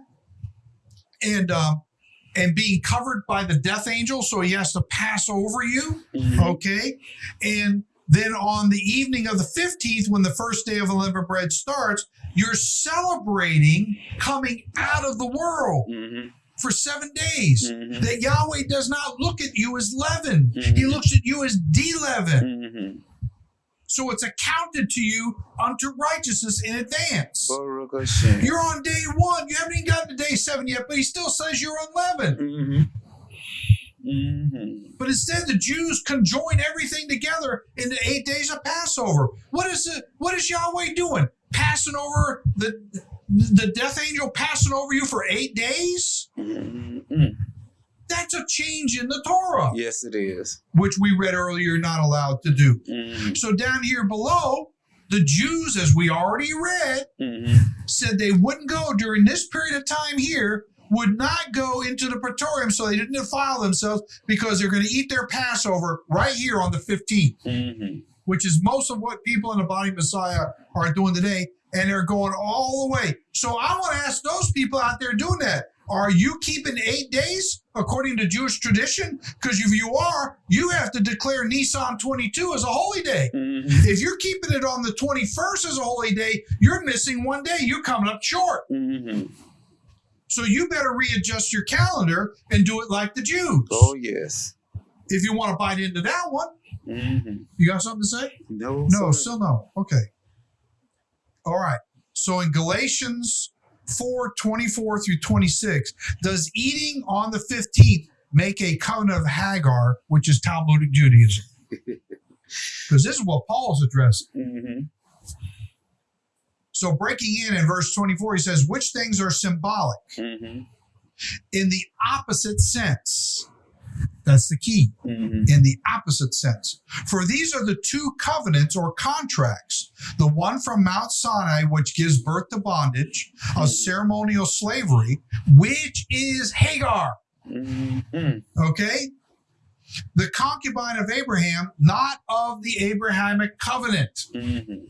and um, and being covered by the death angel, so he has to pass over you. Mhm. Okay, and then on the evening of the fifteenth, when the first day of unleavened bread starts, you're celebrating coming out of the world Mhm. for seven days. Mhm. That Yahweh does not look at you as leaven; He Mhm. looks at you as de-leaven. Mhm. So it's accounted to you unto righteousness in advance. You're on day one. You haven't even gotten to day seven yet, but he still says you're unleavened. Mhm. Mhm. But instead, the Jews conjoin everything together in the eight days of Passover. What is it? What is Yahweh doing? Passing over the the death angel passing over you for eight days? Mhm. That's a change in the Torah, Yes, it is. which we read earlier. Not allowed to do. Mhm. So down here below, the Jews, as we already read, Mhm. said they wouldn't go during this period of time here, would not go into the praetorium so they didn't defile themselves because they're going to eat their Passover right here on the 15th, Mhm. which is most of what people in the body of Messiah are doing today. And they're going all the way. So I want to ask those people out there doing that. Are you keeping eight days according to Jewish tradition? Because if you are, you have to declare Nisan 22 as a holy day. Mhm. If you're keeping it on the 21st as a holy day, you're missing one day. You're coming up short. Mhm. So you better readjust your calendar and do it like the Jews. Oh yes. If you want to bite into that one, Mhm. you got something to say? No. No, sir. still no. Okay. All right. So in Galatians 4 24 through 26, does eating on the 15th make a covenant of Hagar, which is Talmudic Judaism? Because this is what Paul's addressing. Mhm. So breaking in in verse 24, he says, which things are symbolic Mhm. in the opposite sense? That's the key. Mhm. in the opposite sense. For these are the two covenants or contracts the one from Mount Sinai, which gives birth to bondage, of ceremonial slavery, which is Hagar. Mhm. Okay? The concubine of Abraham, not of the Abrahamic covenant. Mhm.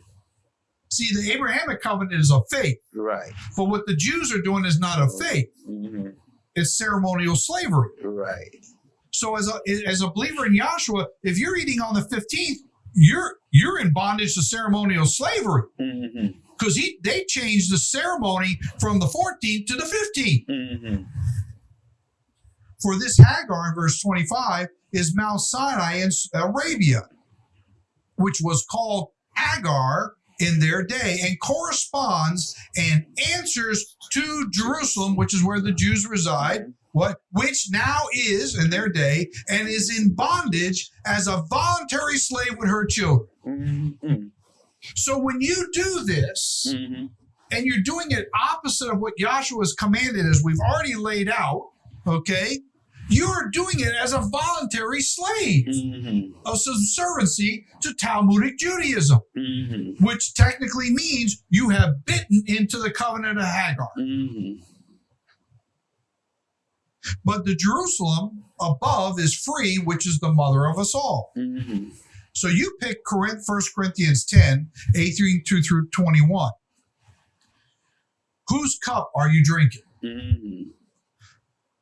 See, the Abrahamic covenant is of faith, Right. but what the Jews are doing is not of faith, Mhm. it's ceremonial slavery. Right. So as a as a believer in Yahshua, if you're eating on the 15th, you're you're in bondage to ceremonial slavery Mhm. because he they changed the ceremony from the 14th to the 15th. Mhm. For this Hagar in verse 25 is Mount Sinai in Arabia, which was called Agar in their day and corresponds and answers to Jerusalem, which is where the Jews reside, what which now is in their day and is in bondage as a voluntary slave with her children. Mhm. So when you do this Mhm. and you're doing it opposite of what Joshua has commanded, as we've already laid out, okay, you're doing it as a voluntary slave Mhm. of subserviency to Talmudic Judaism, Mhm. which technically means you have bitten into the covenant of Hagar. But the Jerusalem above is free, which is the mother of us all. Mhm. So you pick Corinth, 1 Corinthians 10, 8 through through 21. Whose cup are you drinking? Mhm.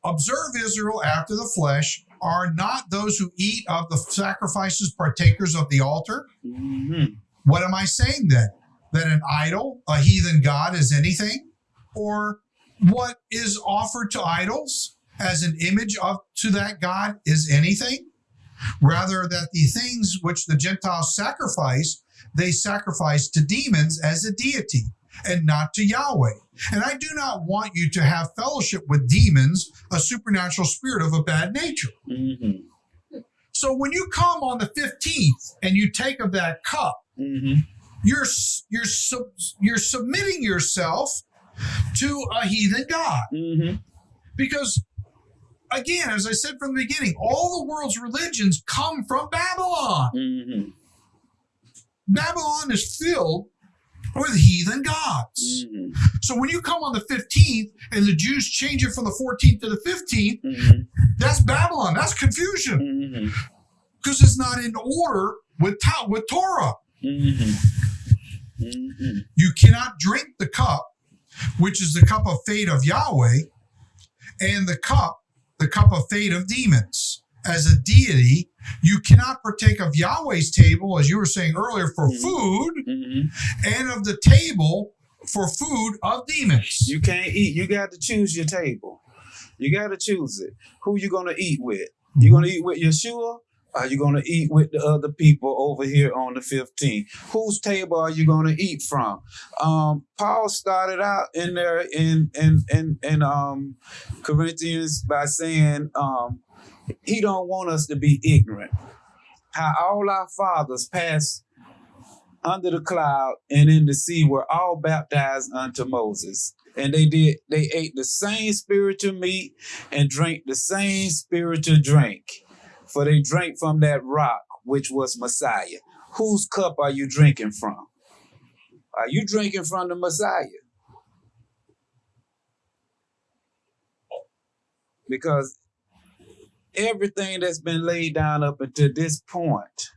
Observe Israel after the flesh. Are not those who eat of the sacrifices partakers of the altar? Mhm. What am I saying then? That an idol, a heathen god, is anything? Or what is offered to idols as an image of to that god is anything? Rather, that the things which the Gentiles sacrifice, they sacrifice to demons as a deity and not to Yahweh. And I do not want you to have fellowship with demons, a supernatural spirit of a bad nature. Mhm. So when you come on the 15th and you take of that cup, Mhm. you're you're sub, you're submitting yourself to a heathen god Mhm. because again, as I said from the beginning, all the world's religions come from Babylon. Mm-hmm. Babylon is filled with heathen gods. Mm-hmm. So when you come on the 15th and the Jews change it from the 14th to the 15th, Mm-hmm. that's Babylon. That's confusion Mm-hmm. because it's not in order with, Ta- with Torah. Mm-hmm. Mm-hmm. You cannot drink the cup, which is the cup of fate of Yahweh, and the cup, the cup of fate of demons. As a deity, you cannot partake of Yahweh's table, as you were saying earlier, for Mhm. food, Mm-hmm. and of the table for food of demons. You can't eat. You got to choose your table. You got to choose it. Who you gonna eat with? You gonna eat with Yeshua? Are you gonna eat with the other people over here on the 15th? Whose table are you gonna eat from? Um, Paul started out in there in in in, in um, Corinthians by saying um, he don't want us to be ignorant. How all our fathers passed under the cloud and in the sea were all baptized unto Moses. And they did, they ate the same spiritual meat and drank the same spiritual drink. For they drank from that rock, which was Messiah. Whose cup are you drinking from? Are you drinking from the Messiah? Because everything that's been laid down up until this point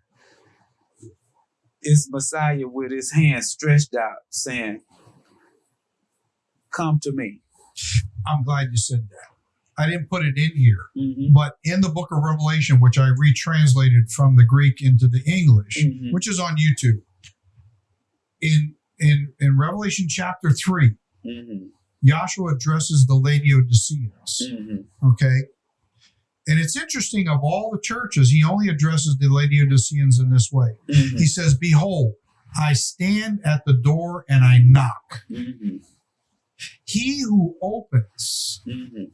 is Messiah with his hands stretched out, saying, Come to me. I'm glad you said that. I didn't put it in here, Mm-hmm. but in the book of Revelation, which I retranslated from the Greek into the English, Mhm. which is on YouTube, in in in Revelation chapter three, Mm-hmm. Joshua addresses the Laodiceans. Mm-hmm. Okay. And it's interesting, of all the churches, he only addresses the Laodiceans in this way. Mm-hmm. He says, Behold, I stand at the door and I knock. Mm-hmm. He who opens Mm-hmm.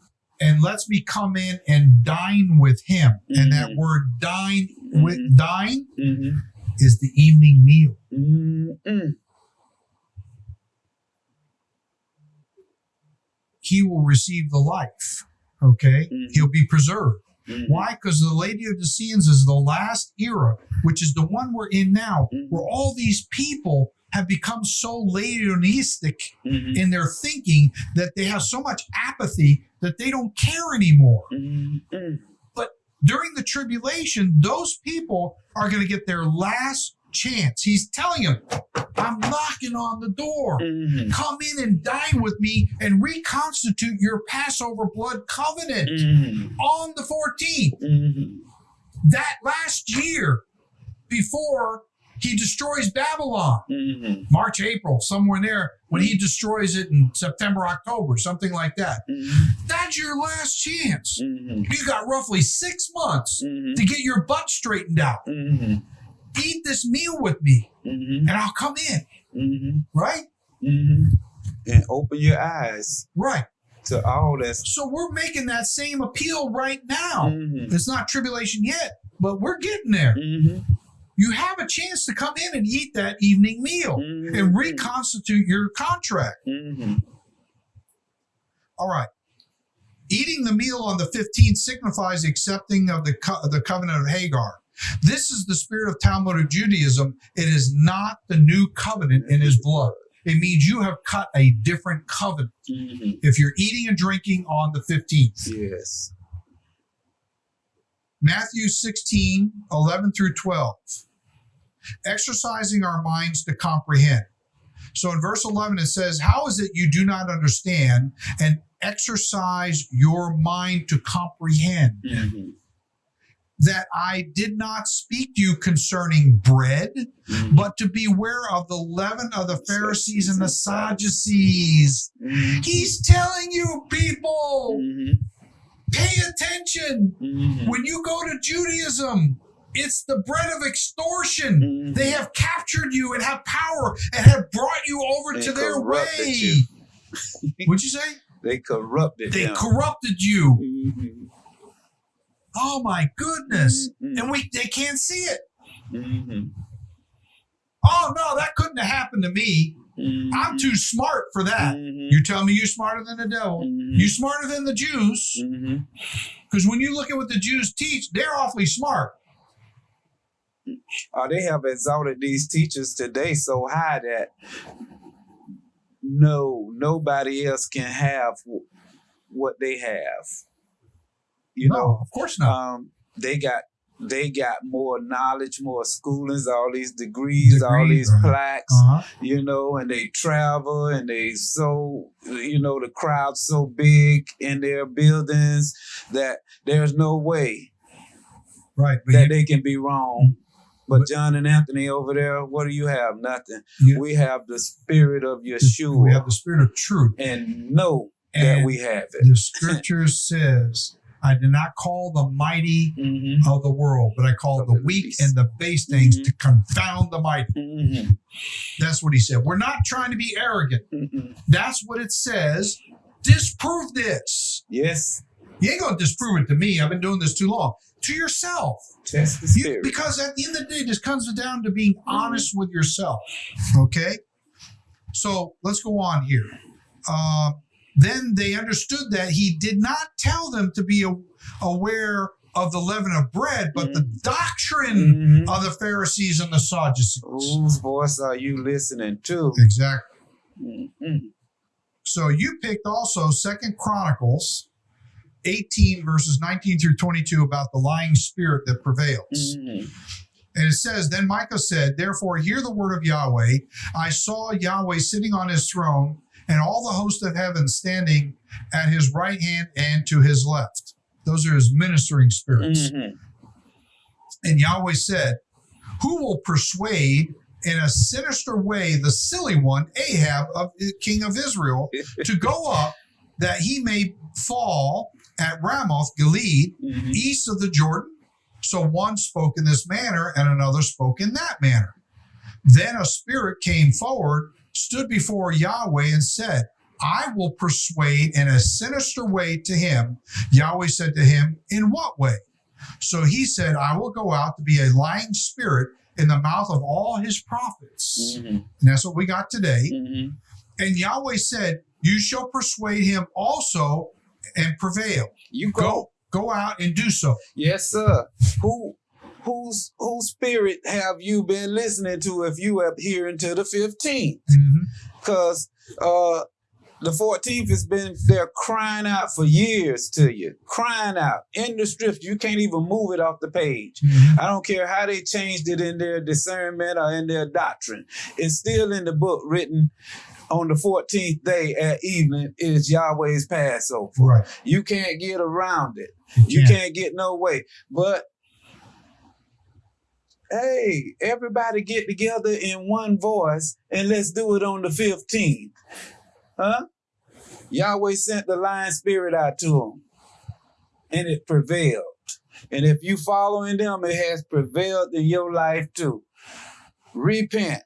And lets me come in and dine with him. And that Mhm. word dine with Mhm. dine Mm-hmm. is the evening meal. Mm-hmm. He will receive the life. Okay. Mhm. He'll be preserved. Mm-hmm. Why? Because the Lady of the Laodiceans is the last era, which is the one we're in now, Mhm. where all these people have become so Laodiceistic Mm-hmm. in their thinking that they have so much apathy that they don't care anymore. Mm-hmm. During the tribulation, those people are going to get their last chance. He's telling him, I'm knocking on the door. Mm-hmm. Come in and dine with me and reconstitute your Passover blood covenant Mm-hmm. on the 14th. Mm-hmm. that last year before he destroys Babylon, Mm-hmm. March, April, somewhere in there, when he destroys it in September, October, something like that. Mm-hmm. That's your last chance. Mm-hmm. You got roughly six months to get your butt straightened out. Eat this meal with me, Mm-hmm. and I'll come in. Mm-hmm. Right? Mm-hmm. And open your eyes Right. to all this. So we're making that same appeal right now. Mm-hmm. It's not tribulation yet, but we're getting there. Mm-hmm. You have a chance to come in and eat that evening meal. Mm-hmm. and reconstitute your contract. Mm-hmm. All right. Eating the meal on the 15th signifies accepting of the, co- the covenant of Hagar. This is the spirit of Talmud Talmudic Judaism. It is not the new covenant in his blood. It means you have cut a different covenant Mm-hmm. if you're eating and drinking on the 15th. Yes. Matthew 16, 11 through 12. Exercising our minds to comprehend. So in verse 11, it says, How is it you do not understand and exercise your mind to comprehend Mm-hmm. That I did not speak to you concerning bread, Mm-hmm. but to beware of the leaven of the Pharisees and the Sadducees? Mm-hmm. He's telling you, people, Mm-hmm. pay attention. Mm-hmm. When you go to Judaism, it's the bread of extortion. Mm-hmm. They have captured you and have power and have brought you over And to their way. you. What'd you say? They corrupted They them. corrupted you. mm-hmm. Oh my goodness. Mm-hmm. And we they can't see it. Mm-hmm. Oh no, that couldn't have happened to me. I'm too smart for that. Mhm. You tell me you're smarter than the devil. Mhm. You smarter than the Jews. Because when you look at what the Jews teach, they're awfully smart. Uh, they have exalted these teachers today so high that no nobody else can have what they have. You no, know, of course not. um, they got they got more knowledge, more schoolings, all these degrees, all these right. plaques. Uh-huh. You know, and they travel and they so you know the crowd's so big in their buildings that there's no way Right. That you, they can be wrong. But But- John and Anthony over there, what do you have? Nothing. you- We have the spirit of Yeshua we have the spirit of truth. and know that we have it. the scripture says, I did not call the mighty Mm-hmm. of the world, but I called the weak and the base things Mhm. to confound the mighty. Mm-hmm. That's what he said. We're not trying to be arrogant. Mm-hmm. That's what it says. Disprove this. Yes, You ain't gonna disprove it to me. I've been doing this too long. To yourself. test the You, because at the end of the day, this comes down to being honest with yourself. Okay? So let's go on here. Uh, then they understood that he did not tell them to be aware of the leaven of bread, but the doctrine Mhm. of the Pharisees and the Sadducees. Whose voice are you listening to? Exactly. Mhm. So you picked also Second Chronicles 18 verses 19 through 22 about the lying spirit that prevails. Mhm. And it says, Then Micah said, Therefore, hear the word of Yahweh. I saw Yahweh sitting on his throne, and all the host of heaven standing at his right hand and to his left. Those are his ministering spirits. Mhm. And Yahweh said, Who will persuade in a sinister way the silly one, Ahab, of king of Israel, to go up that he may fall at Ramoth Gilead, Mhm. east of the Jordan. So one spoke in this manner, and another spoke in that manner. Then a spirit came forward, stood before Yahweh, and said, I will persuade in a sinister way to him. Yahweh said to him, In what way? So he said, I will go out to be a lying spirit in the mouth of all his prophets. Mhm. And that's what we got today. Mhm. And Yahweh said, You shall persuade him also and prevail. You go. Go, go out and do so. Yes, sir. Who whose whose spirit have you been listening to if you are adhering to the 15th? Because uh the 14th has been there crying out for years to you, crying out in the strips. You can't even move it off the page. I don't care how they changed it in their discernment or in their doctrine. It's still in the book written on the 14th day at evening is Yahweh's Passover. Right. You can't get around it. You can't. can't get no way. But hey, everybody get together in one voice and let's do it on the 15th. Huh? Yahweh sent the lion spirit out to them and it prevailed. And if you following them, it has prevailed in your life too. Repent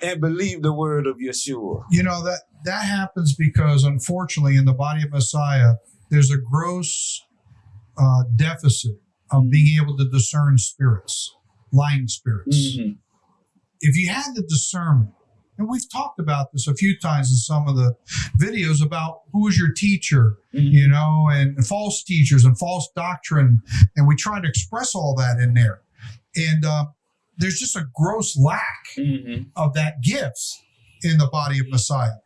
and believe the word of Yeshua. You know that that happens because unfortunately in the body of Messiah there's a gross uh, deficit of being able to discern spirits, lying spirits. Mhm. If you had the discernment, and we've talked about this a few times in some of the videos about who is your teacher, Mhm. you know, and false teachers and false doctrine, and we try to express all that in there. And uh, there's just a gross lack Mhm. of that gift in the body of Messiah.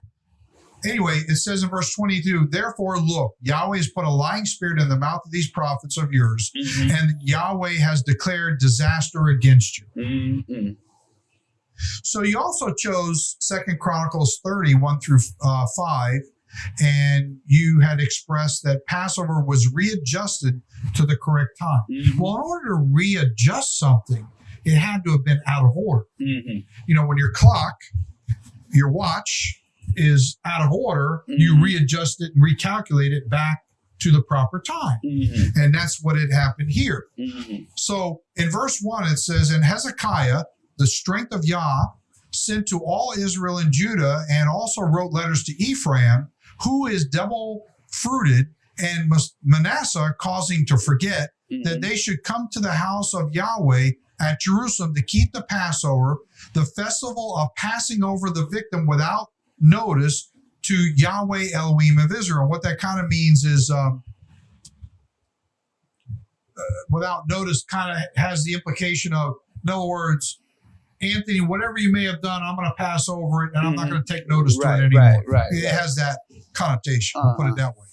Anyway, it says in verse 22, therefore look, Yahweh has put a lying spirit in the mouth of these prophets of yours, Mhm. and Yahweh has declared disaster against you. Mhm. So you also chose Second Chronicles 30, 1 through uh, 5, and you had expressed that Passover was readjusted to the correct time. Mhm. Well, in order to readjust something, it had to have been out of order. Mhm. you know, when your clock, your watch is out of order, you Mhm. readjust it and recalculate it back to the proper time. Mhm. And that's what had happened here. Mhm. So in verse one, it says, And Hezekiah, the strength of Yah, sent to all Israel and Judah, and also wrote letters to Ephraim, who is double fruited, and Manasseh causing to forget that Mhm. they should come to the house of Yahweh at Jerusalem to keep the Passover, the festival of passing over the victim without notice to Yahweh Elohim of Israel. What that kind of means is um, uh, without notice kind of has the implication of, in other words, Anthony, whatever you may have done, I'm going to pass over it and I'm not Mhm. going to take notice to it anymore. right, right, It has that connotation. We'll put Uh-huh. it that way.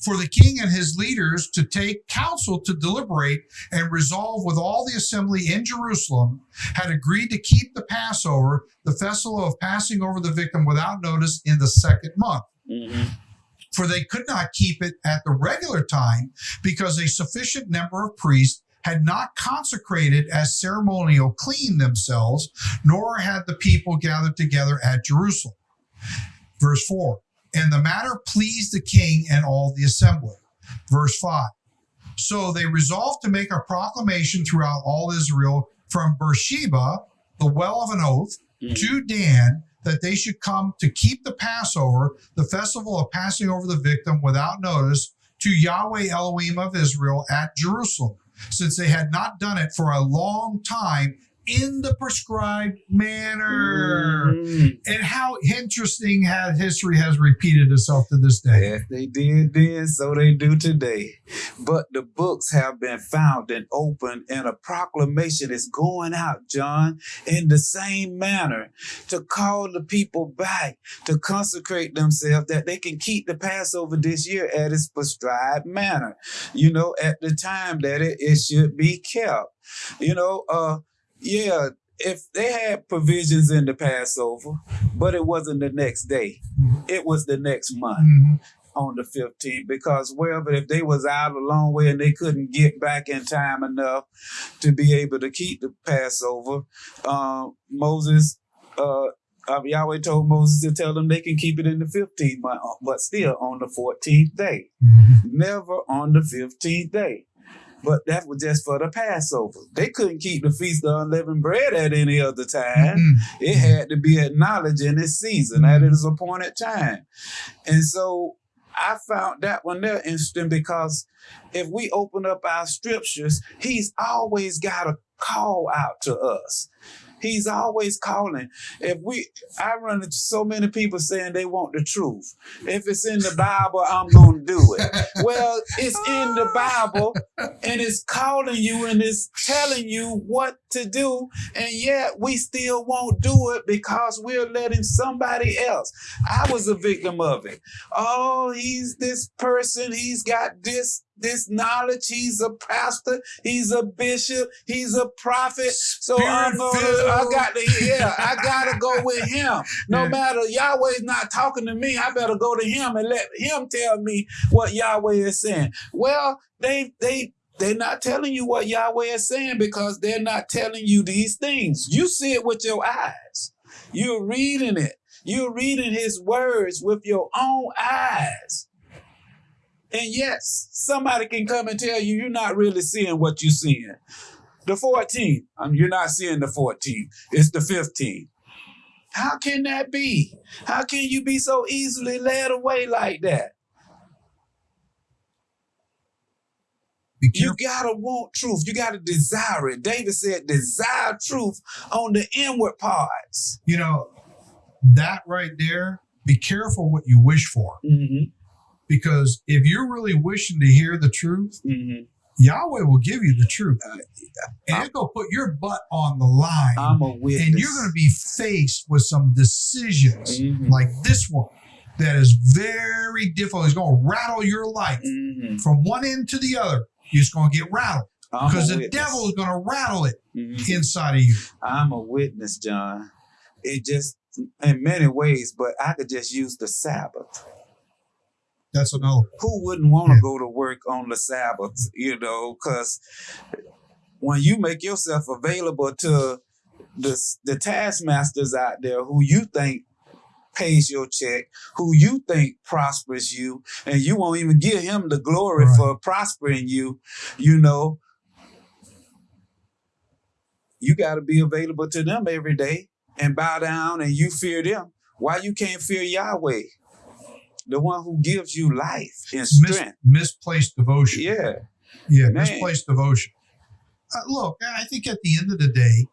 For the king and his leaders to take counsel to deliberate and resolve with all the assembly in Jerusalem had agreed to keep the Passover, the festival of passing over the victim without notice in the second month. Mhm. For they could not keep it at the regular time because a sufficient number of priests had not consecrated as ceremonial clean themselves, nor had the people gathered together at Jerusalem. Verse 4 And the matter pleased the king and all the assembly. Verse 5 So they resolved to make a proclamation throughout all Israel from Beersheba, the well of an oath, Mhm. to Dan that they should come to keep the Passover, the festival of passing over the victim without notice, to Yahweh Elohim of Israel at Jerusalem, since they had not done it for a long time in the prescribed manner. Mhm. And how interesting has history has repeated itself to this day. If they did then, so they do today. But the books have been found and opened, and a proclamation is going out, John, in the same manner to call the people back to consecrate themselves that they can keep the Passover this year at its prescribed manner. You know, at the time that it, it should be kept. You know, uh, yeah, if they had provisions in the Passover, but it wasn't the next day, it was the next month Mhm. on the 15th because wherever if they was out a long way and they couldn't get back in time enough to be able to keep the Passover, um, Moses, uh, uh, Yahweh told Moses to tell them they can keep it in the 15th month, uh, but still on the 14th day, Mhm. never on the 15th day. But that was just for the Passover. They couldn't keep the Feast of Unleavened Bread at any other time Mhm. it had to be acknowledged in its season at its appointed time. And so I found that one there interesting because if we open up our scriptures, he's always got a call out to us. He's always calling. If we, I run into so many people saying they want the truth. If it's in the Bible, I'm going to do it. Well, it's in the Bible and it's calling you and it's telling you what to do, and yet we still won't do it because we're letting somebody else. I was a victim of it. Oh, he's this person, he's got this this knowledge, he's a pastor, he's a bishop, he's a prophet. So uh, I'm gonna, I got to yeah, I gotta go with him. No Yeah. matter Yahweh's not talking to me, I better go to him and let him tell me what Yahweh is saying. Well, they they they're not telling you what Yahweh is saying because they're not telling you these things. You see it with your eyes. You're reading it. You're reading his words with your own eyes. And yes, somebody can come and tell you you're not really seeing what you're seeing. The 14th, um, you're not seeing the 14, It's the 15. How can that be? How can you be so easily led away like that? You gotta want truth. You gotta desire it. David said, desire truth on the inward parts. You know, that right there, be careful what you wish for. Mm-hmm. Because if you're really wishing to hear the truth, Mm-hmm. Yahweh will give you the truth. Uh, And to put your butt on the line. I'm a witness. and you're going to be faced with some decisions Mhm. like this one that is very difficult. It's going to rattle your life Mhm. from one end to the other. You're just going to get rattled I'm because the witness. devil is going to rattle it Mhm. inside of you. I'm a witness, John. It just, in many ways, but I could just use the Sabbath. That's another. Who wouldn't want to Yeah. go to work on the Sabbath, you know? Because when you make yourself available to the, the taskmasters out there who you think pays your check, who you think prospers you, and you won't even give him the glory Right. for prospering you, you know, you got to be available to them every day and bow down and you fear them. Why you can't fear Yahweh, the one who gives you life and Mis- strength? misplaced devotion. Yeah, Yeah, Man. misplaced devotion. uh, look, I think at the end of the day,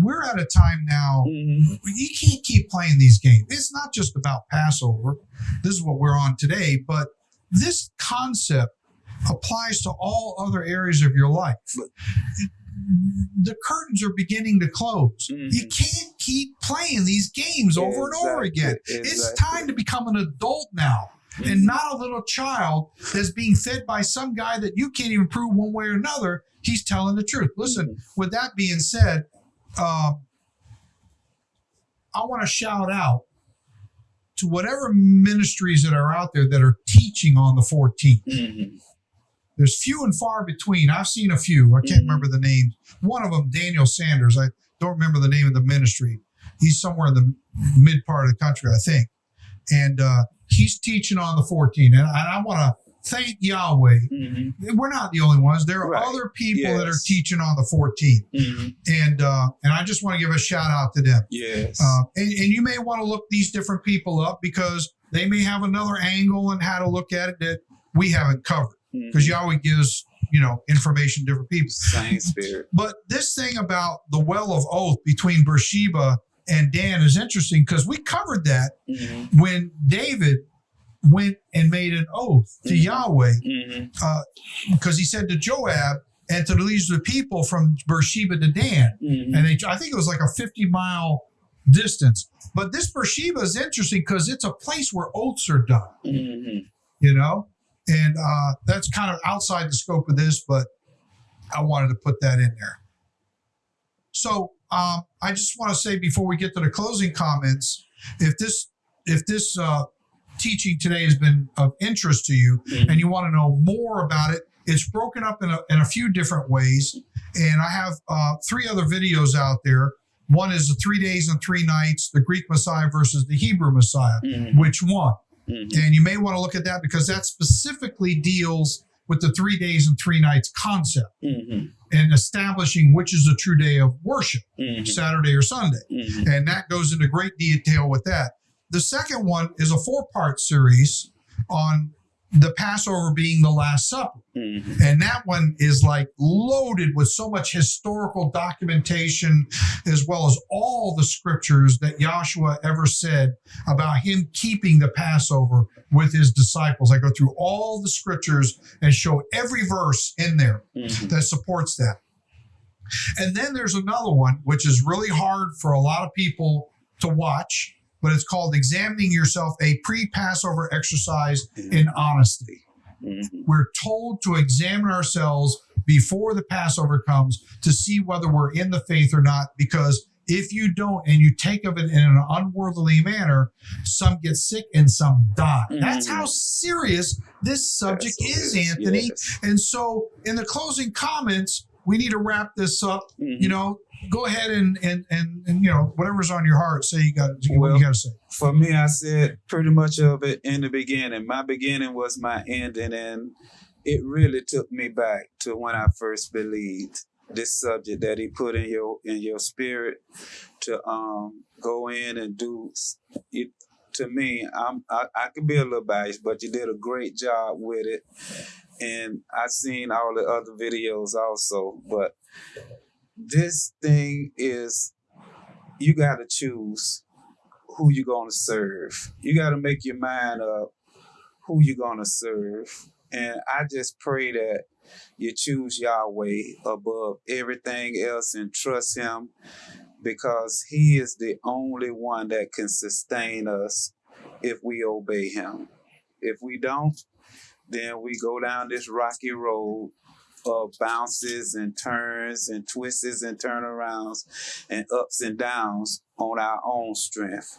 we're at a time now. Mhm. You can't keep playing these games. It's not just about Passover. This is what we're on today, but this concept applies to all other areas of your life. The curtains are beginning to close. Mhm. You can't keep playing these games over and over Exactly, again. It's time to become an adult now Mm-hmm. and not a little child that's being fed by some guy that you can't even prove one way or another he's telling the truth. Listen, with that being said, um, I want to shout out to whatever ministries that are out there that are teaching on the 14th. There's few and far between. I've seen a few. I can't Mhm. remember the names. One of them, Daniel Sanders. I don't remember the name of the ministry. He's somewhere in the mid part of the country, I think. And uh, he's teaching on the 14th. And I, I want to thank Yahweh. Mhm. We're not the only ones. There are Right. other people that are teaching on the 14th. Mhm. And uh, and I just want to give a shout out to them. Yes. Uh, and, and you may want to look these different people up because they may have another angle and how to look at it that we haven't covered Because Yahweh gives you know information to different people. Same spirit. But this thing about the well of oath between Beersheba and Dan is interesting because we covered that Mhm. when David went and made an oath to Mhm. Yahweh because he said to Joab and to the leaders of the people from Beersheba to Dan, Mhm. and they, I think it was like a 50 mile distance. But this Beersheba is interesting because it's a place where oaths are done. Mhm. you know and uh, that's kind of outside the scope of this but i wanted to put that in there. So um, i just want to say before we get to the closing comments if this if this uh, teaching today has been of interest to you Mhm. and you want to know more about it it's broken up in a, in a few different ways. And i have uh, three other videos out there. One is the three days and three nights the greek messiah versus the hebrew messiah. Mhm. which one Mhm. and you may want to look at that because that specifically deals with the three days and three nights concept Mhm. and establishing which is a true day of worship, Mhm. Saturday or Sunday. Mhm. And that goes into great detail with that. The second one is a four part series on the Passover being the Last Supper. Mhm. And that one is like loaded with so much historical documentation, as well as all the scriptures that Joshua ever said about him keeping the Passover with his disciples. I go through all the scriptures and show every verse in there Mhm. that supports that. And then there's another one, which is really hard for a lot of people to watch, but it's called Examining Yourself, a pre Passover exercise in honesty Mhm. we're told to examine ourselves before the Passover comes to see whether we're in the faith or not. Because if you don't and you take of it in an unworthily manner, some get sick and some die. That's Mhm. how serious this subject That's is, Anthony. Yes. And so, in the closing comments, we need to wrap this up. Mhm. You know, go ahead and and and, and you know whatever's on your heart. Say you got what Well, you got to say. for me, I said pretty much of it in the beginning. My beginning was my ending, and it really took me back to when I first believed this subject that he put in your in your spirit to um go in and do it. To me, I'm I, I could be a little biased, but you did a great job with it, and i've seen all the other videos also. But this thing is, you got to choose who you're going to serve. You got to make your mind up who you're going to serve. And I just pray that you choose Yahweh above everything else and trust Him because He is the only one that can sustain us if we obey Him. If we don't, then we go down this rocky road of bounces and turns and twists and turnarounds and ups and downs on our own strength.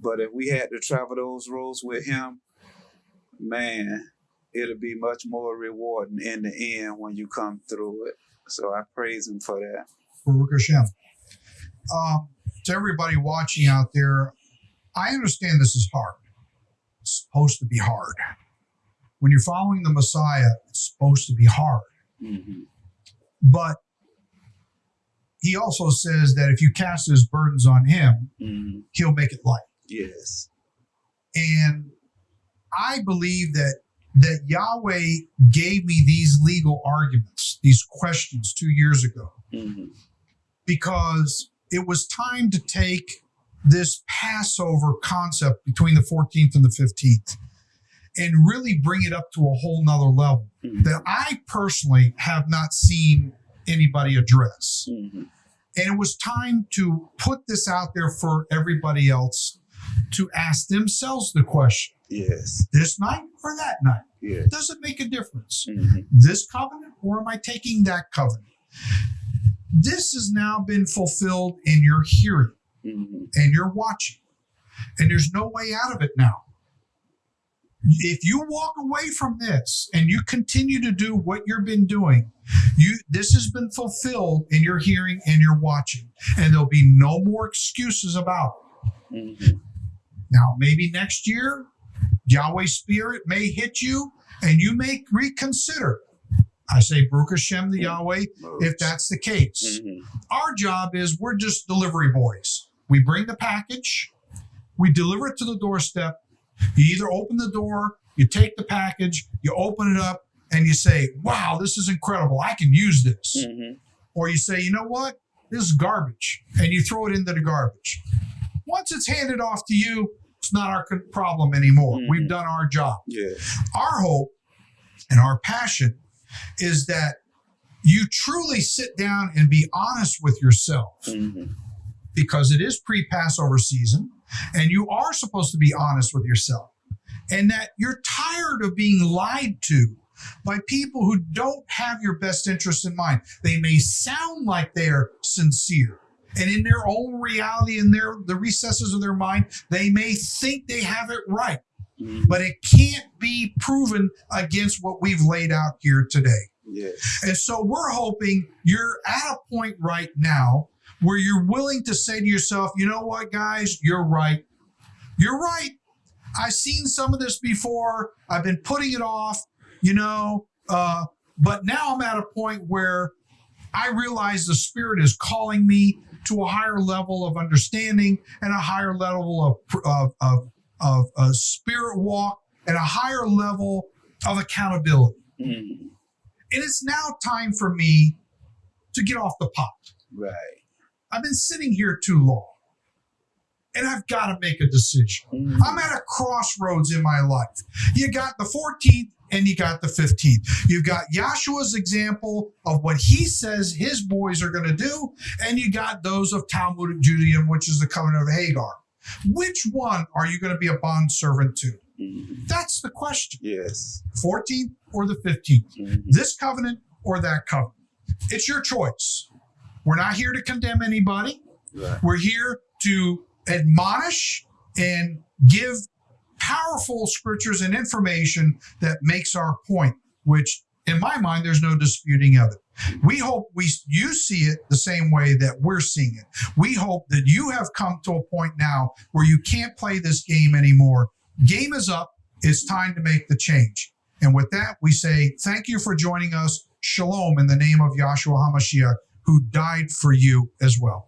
But if we had to travel those roads with him, man, it'll be much more rewarding in the end when you come through it. So I praise him for that. Baruch Hashem. Um, to everybody watching out there, I understand this is hard. It's supposed to be hard. When you're following the Messiah, it's supposed to be hard. Mm-hmm. But he also says that if you cast his burdens on him, Mm-hmm. he'll make it light. Yes. And I believe that that Yahweh gave me these legal arguments, these questions two years ago, Mhm. because it was time to take this Passover concept between the 14th and the 15th and really bring it up to a whole nother level Mhm. that I personally have not seen anybody address. Mhm. And it was time to put this out there for everybody else to ask themselves the question Yes. this night or that night? Yes. Does it make a difference? Mhm. This covenant or am I taking that covenant? This has now been fulfilled in your hearing Mhm. and you're watching, and there's no way out of it now. If you walk away from this and you continue to do what you've been doing, you this has been fulfilled in your hearing and your watching, and there'll be no more excuses about it. Mhm. Now, maybe next year, Yahweh's Spirit may hit you and you may reconsider. I say, Baruch Hashem to Yahweh, if that's the case. Mhm. Our job is we're just delivery boys. We bring the package, we deliver it to the doorstep. You either open the door, you take the package, you open it up, and you say, Wow, this is incredible. I can use this. Mhm. Or you say, You know what? This is garbage. And you throw it into the garbage. Once it's handed off to you, it's not our problem anymore. Mhm. We've done our job Yes. our hope and our passion is that you truly sit down and be honest with yourself Mhm. because it is pre Passover season and you are supposed to be honest with yourself and that you're tired of being lied to by people who don't have your best interest in mind. They may sound like they're sincere. And in their own reality, in their the recesses of their mind, they may think they have it right Mhm. but it can't be proven against what we've laid out here today. Yes. And so we're hoping you're at a point right now where you're willing to say to yourself, you know what, guys, you're right. You're right. I've seen some of this before. I've been putting it off, you know, uh, but now I'm at a point where I realize the Spirit is calling me to a higher level of understanding and a higher level of, of, of, of a spirit walk and a higher level of accountability. Mhm. And it's now time for me to get off the pot. Right. I've been sitting here too long and I've got to make a decision. Mhm. I'm at a crossroads in my life. You got the 14th and you got the 15th. You've got Yahshua's example of what he says his boys are going to do, and you got those of Talmudic Judaism, which is the covenant of Hagar. Which one are you going to be a bond servant to? Mhm. That's the question. Yes. 14th or the 15th? Mhm. This covenant or that covenant? It's your choice. We're not here to condemn anybody. Right. We're here to admonish and give powerful scriptures and information that makes our point, which in my mind, there's no disputing of it. We hope we you see it the same way that we're seeing it. We hope that you have come to a point now where you can't play this game anymore. Game is up. It's time to make the change. And with that, we say thank you for joining us. Shalom in the name of Yahshua HaMashiach, who died for you as well.